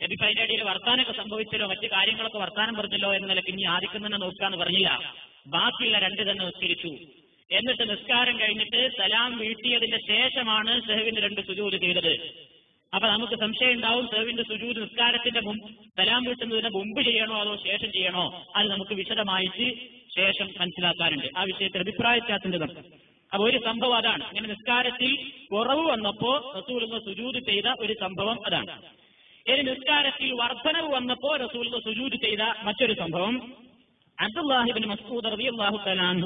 എനിക്ക് അതിന്റെ ഇടയിൽ വർത്താനൊക്കെ സംഭവിച്ചല്ലോ മറ്റു കാര്യങ്ങളൊക്കെ വർത്താനം പറഞ്ഞല്ലോ എന്ന നിലയ്ക്ക് ഇനി ആദ്യം തന്നെ നോക്കാന്ന് പറഞ്ഞില്ല. ബാക്കിയുള്ള രണ്ട് തന്നെ നിസ്കരിച്ചു. എന്നിട്ട് നിസ്കാരം കഴിഞ്ഞിട്ട് സലാം വീട്ടിയതിന്റെ ശേഷമാണ് സെഹുവിന്റെ രണ്ട് സുജൂത് ചെയ്തത്. അപ്പൊ നമുക്ക് സംശയം ഉണ്ടാവും സെർവിന്റെ സുജൂത് നിസ്കാരത്തിന്റെ മുമ്പ് സലാം വീട്ടുന്നതിന് മുമ്പ് ചെയ്യണോ അതോ ശേഷം ചെയ്യണോ? അത് നമുക്ക് വിശദമായിട്ട് ശേഷം മനസ്സിലാക്കാറുണ്ട് ആ വിഷയത്തിൽ അഭിപ്രായത്തിന്റെ നമുക്ക് അപ്പൊ ഒരു സംഭവം അതാണ്. അങ്ങനെ നിസ്കാരത്തിൽ കുറവ് വന്നപ്പോ റസൂലുള്ള സുജൂത് ചെയ്ത ഒരു സംഭവം അതാണ്. ഇനി നിസ്കാരത്തിൽ വർധനവ് വന്നപ്പോ റസൂലുള്ള സുജൂത് ചെയ്ത മറ്റൊരു സംഭവം. അബ്ദുല്ലാഹിബിൻ മസ്ഊദ് റബി അള്ളാഹു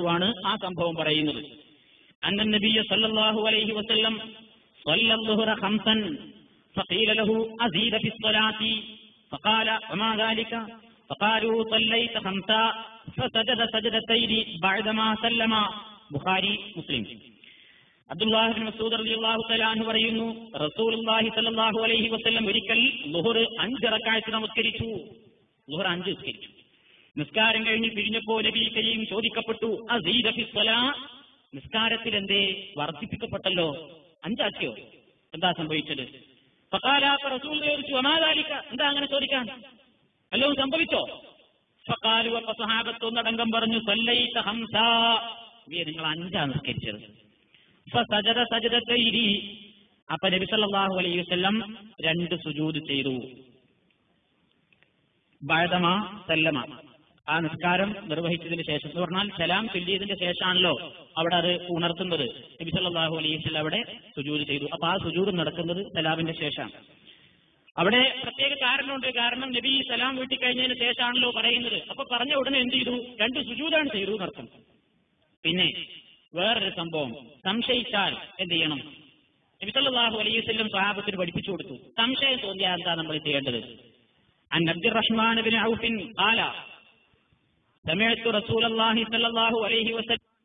ആണ് ആ സംഭവം പറയുന്നത്. അന്നൻ സല്ലാഹു സല്ലല്ലാഹു അലൈഹി വസല്ലം فقيل له أزيد في الصلاة فقال وما ذلك فقالوا صليت خمسا فسجد سجدتين بعدما سلم بخاري مسلم അബ്ദുല്ലാഹിബിൻ മസൂദ് റളിയല്ലാഹു തആല അൻഹു പറയുന്നു റസൂലുള്ളാഹി സ്വല്ലല്ലാഹു അലൈഹി വസല്ലം ഒരിക്കൽ ളുഹർ അഞ്ച് റക്അത്ത് നമസ്കരിച്ചു ളുഹർ അഞ്ച് നിസ്കരിച്ചു നിസ്കാരം കഴിഞ്ഞ് പിരിഞ്ഞപ്പോൾ നബി കരീം ചോദിക്കപ്പെട്ടു അസീദ ഫി സ്വലാ നിസ്കാരത്തിൽ എന്തേ വർദ്ധിപ്പിക്കപ്പെട്ടല്ലോ അഞ്ചാക്കിയോ എന്താ സംഭവിച്ചത് ചോദിച്ചു അമാതാലിക്ക എന്താ അങ്ങനെ ചോദിക്കാൻ? അല്ലോ സംഭവിച്ചോ? ഒന്നടങ്കം പറഞ്ഞു ഹംസ. നിങ്ങൾ അഞ്ചാ നിസ്കരിച്ചത്. ഫസജദ സജദത്തൈരി അപ്പൊ നബി സല്ലല്ലാഹു അലൈഹി വസല്ലം രണ്ട് സുജൂത് ചെയ്തു. ബഅദമ സല്ലമ. ആ നിസ്കാരം നിർവഹിച്ചതിന് ശേഷം എന്ന് പറഞ്ഞാൽ സലാം ചൊല്ലിയതിന്റെ ശേഷമാണല്ലോ അവിടെ അത് ഉണർത്തുന്നത്. നബി സല്ലാഹു അലൈഹിൽ അവിടെ സുജൂത് ചെയ്തു. അപ്പൊ ആ സുജൂത് നടക്കുന്നത് സലാമിന്റെ ശേഷമാണ്. അവിടെ പ്രത്യേക കാരണമുണ്ട്. കാരണം നബി സലാം വീട്ടി കഴിഞ്ഞതിന് ശേഷമാണല്ലോ പറയുന്നത്. അപ്പൊ പറഞ്ഞ ഉടനെ എന്ത് ചെയ്തു? രണ്ട് സുജൂതാണ് ചെയ്തു എന്നർത്ഥം പിന്നെ വേറൊരു സംഭവം. സംശയിച്ചാൽ എന്ത് ചെയ്യണം? നബി സല്ലാഹു അലൈഹിസ്ലം സ്വഹാബത്തിന് പഠിപ്പിച്ചു കൊടുത്തു. സംശയം തോന്നിയാൽ എന്താ നമ്മൾ ചെയ്യേണ്ടത്? അൻ ബിൻ ഔഫിൻ ആല سمعت رسول الله صلى الله عليه وسلم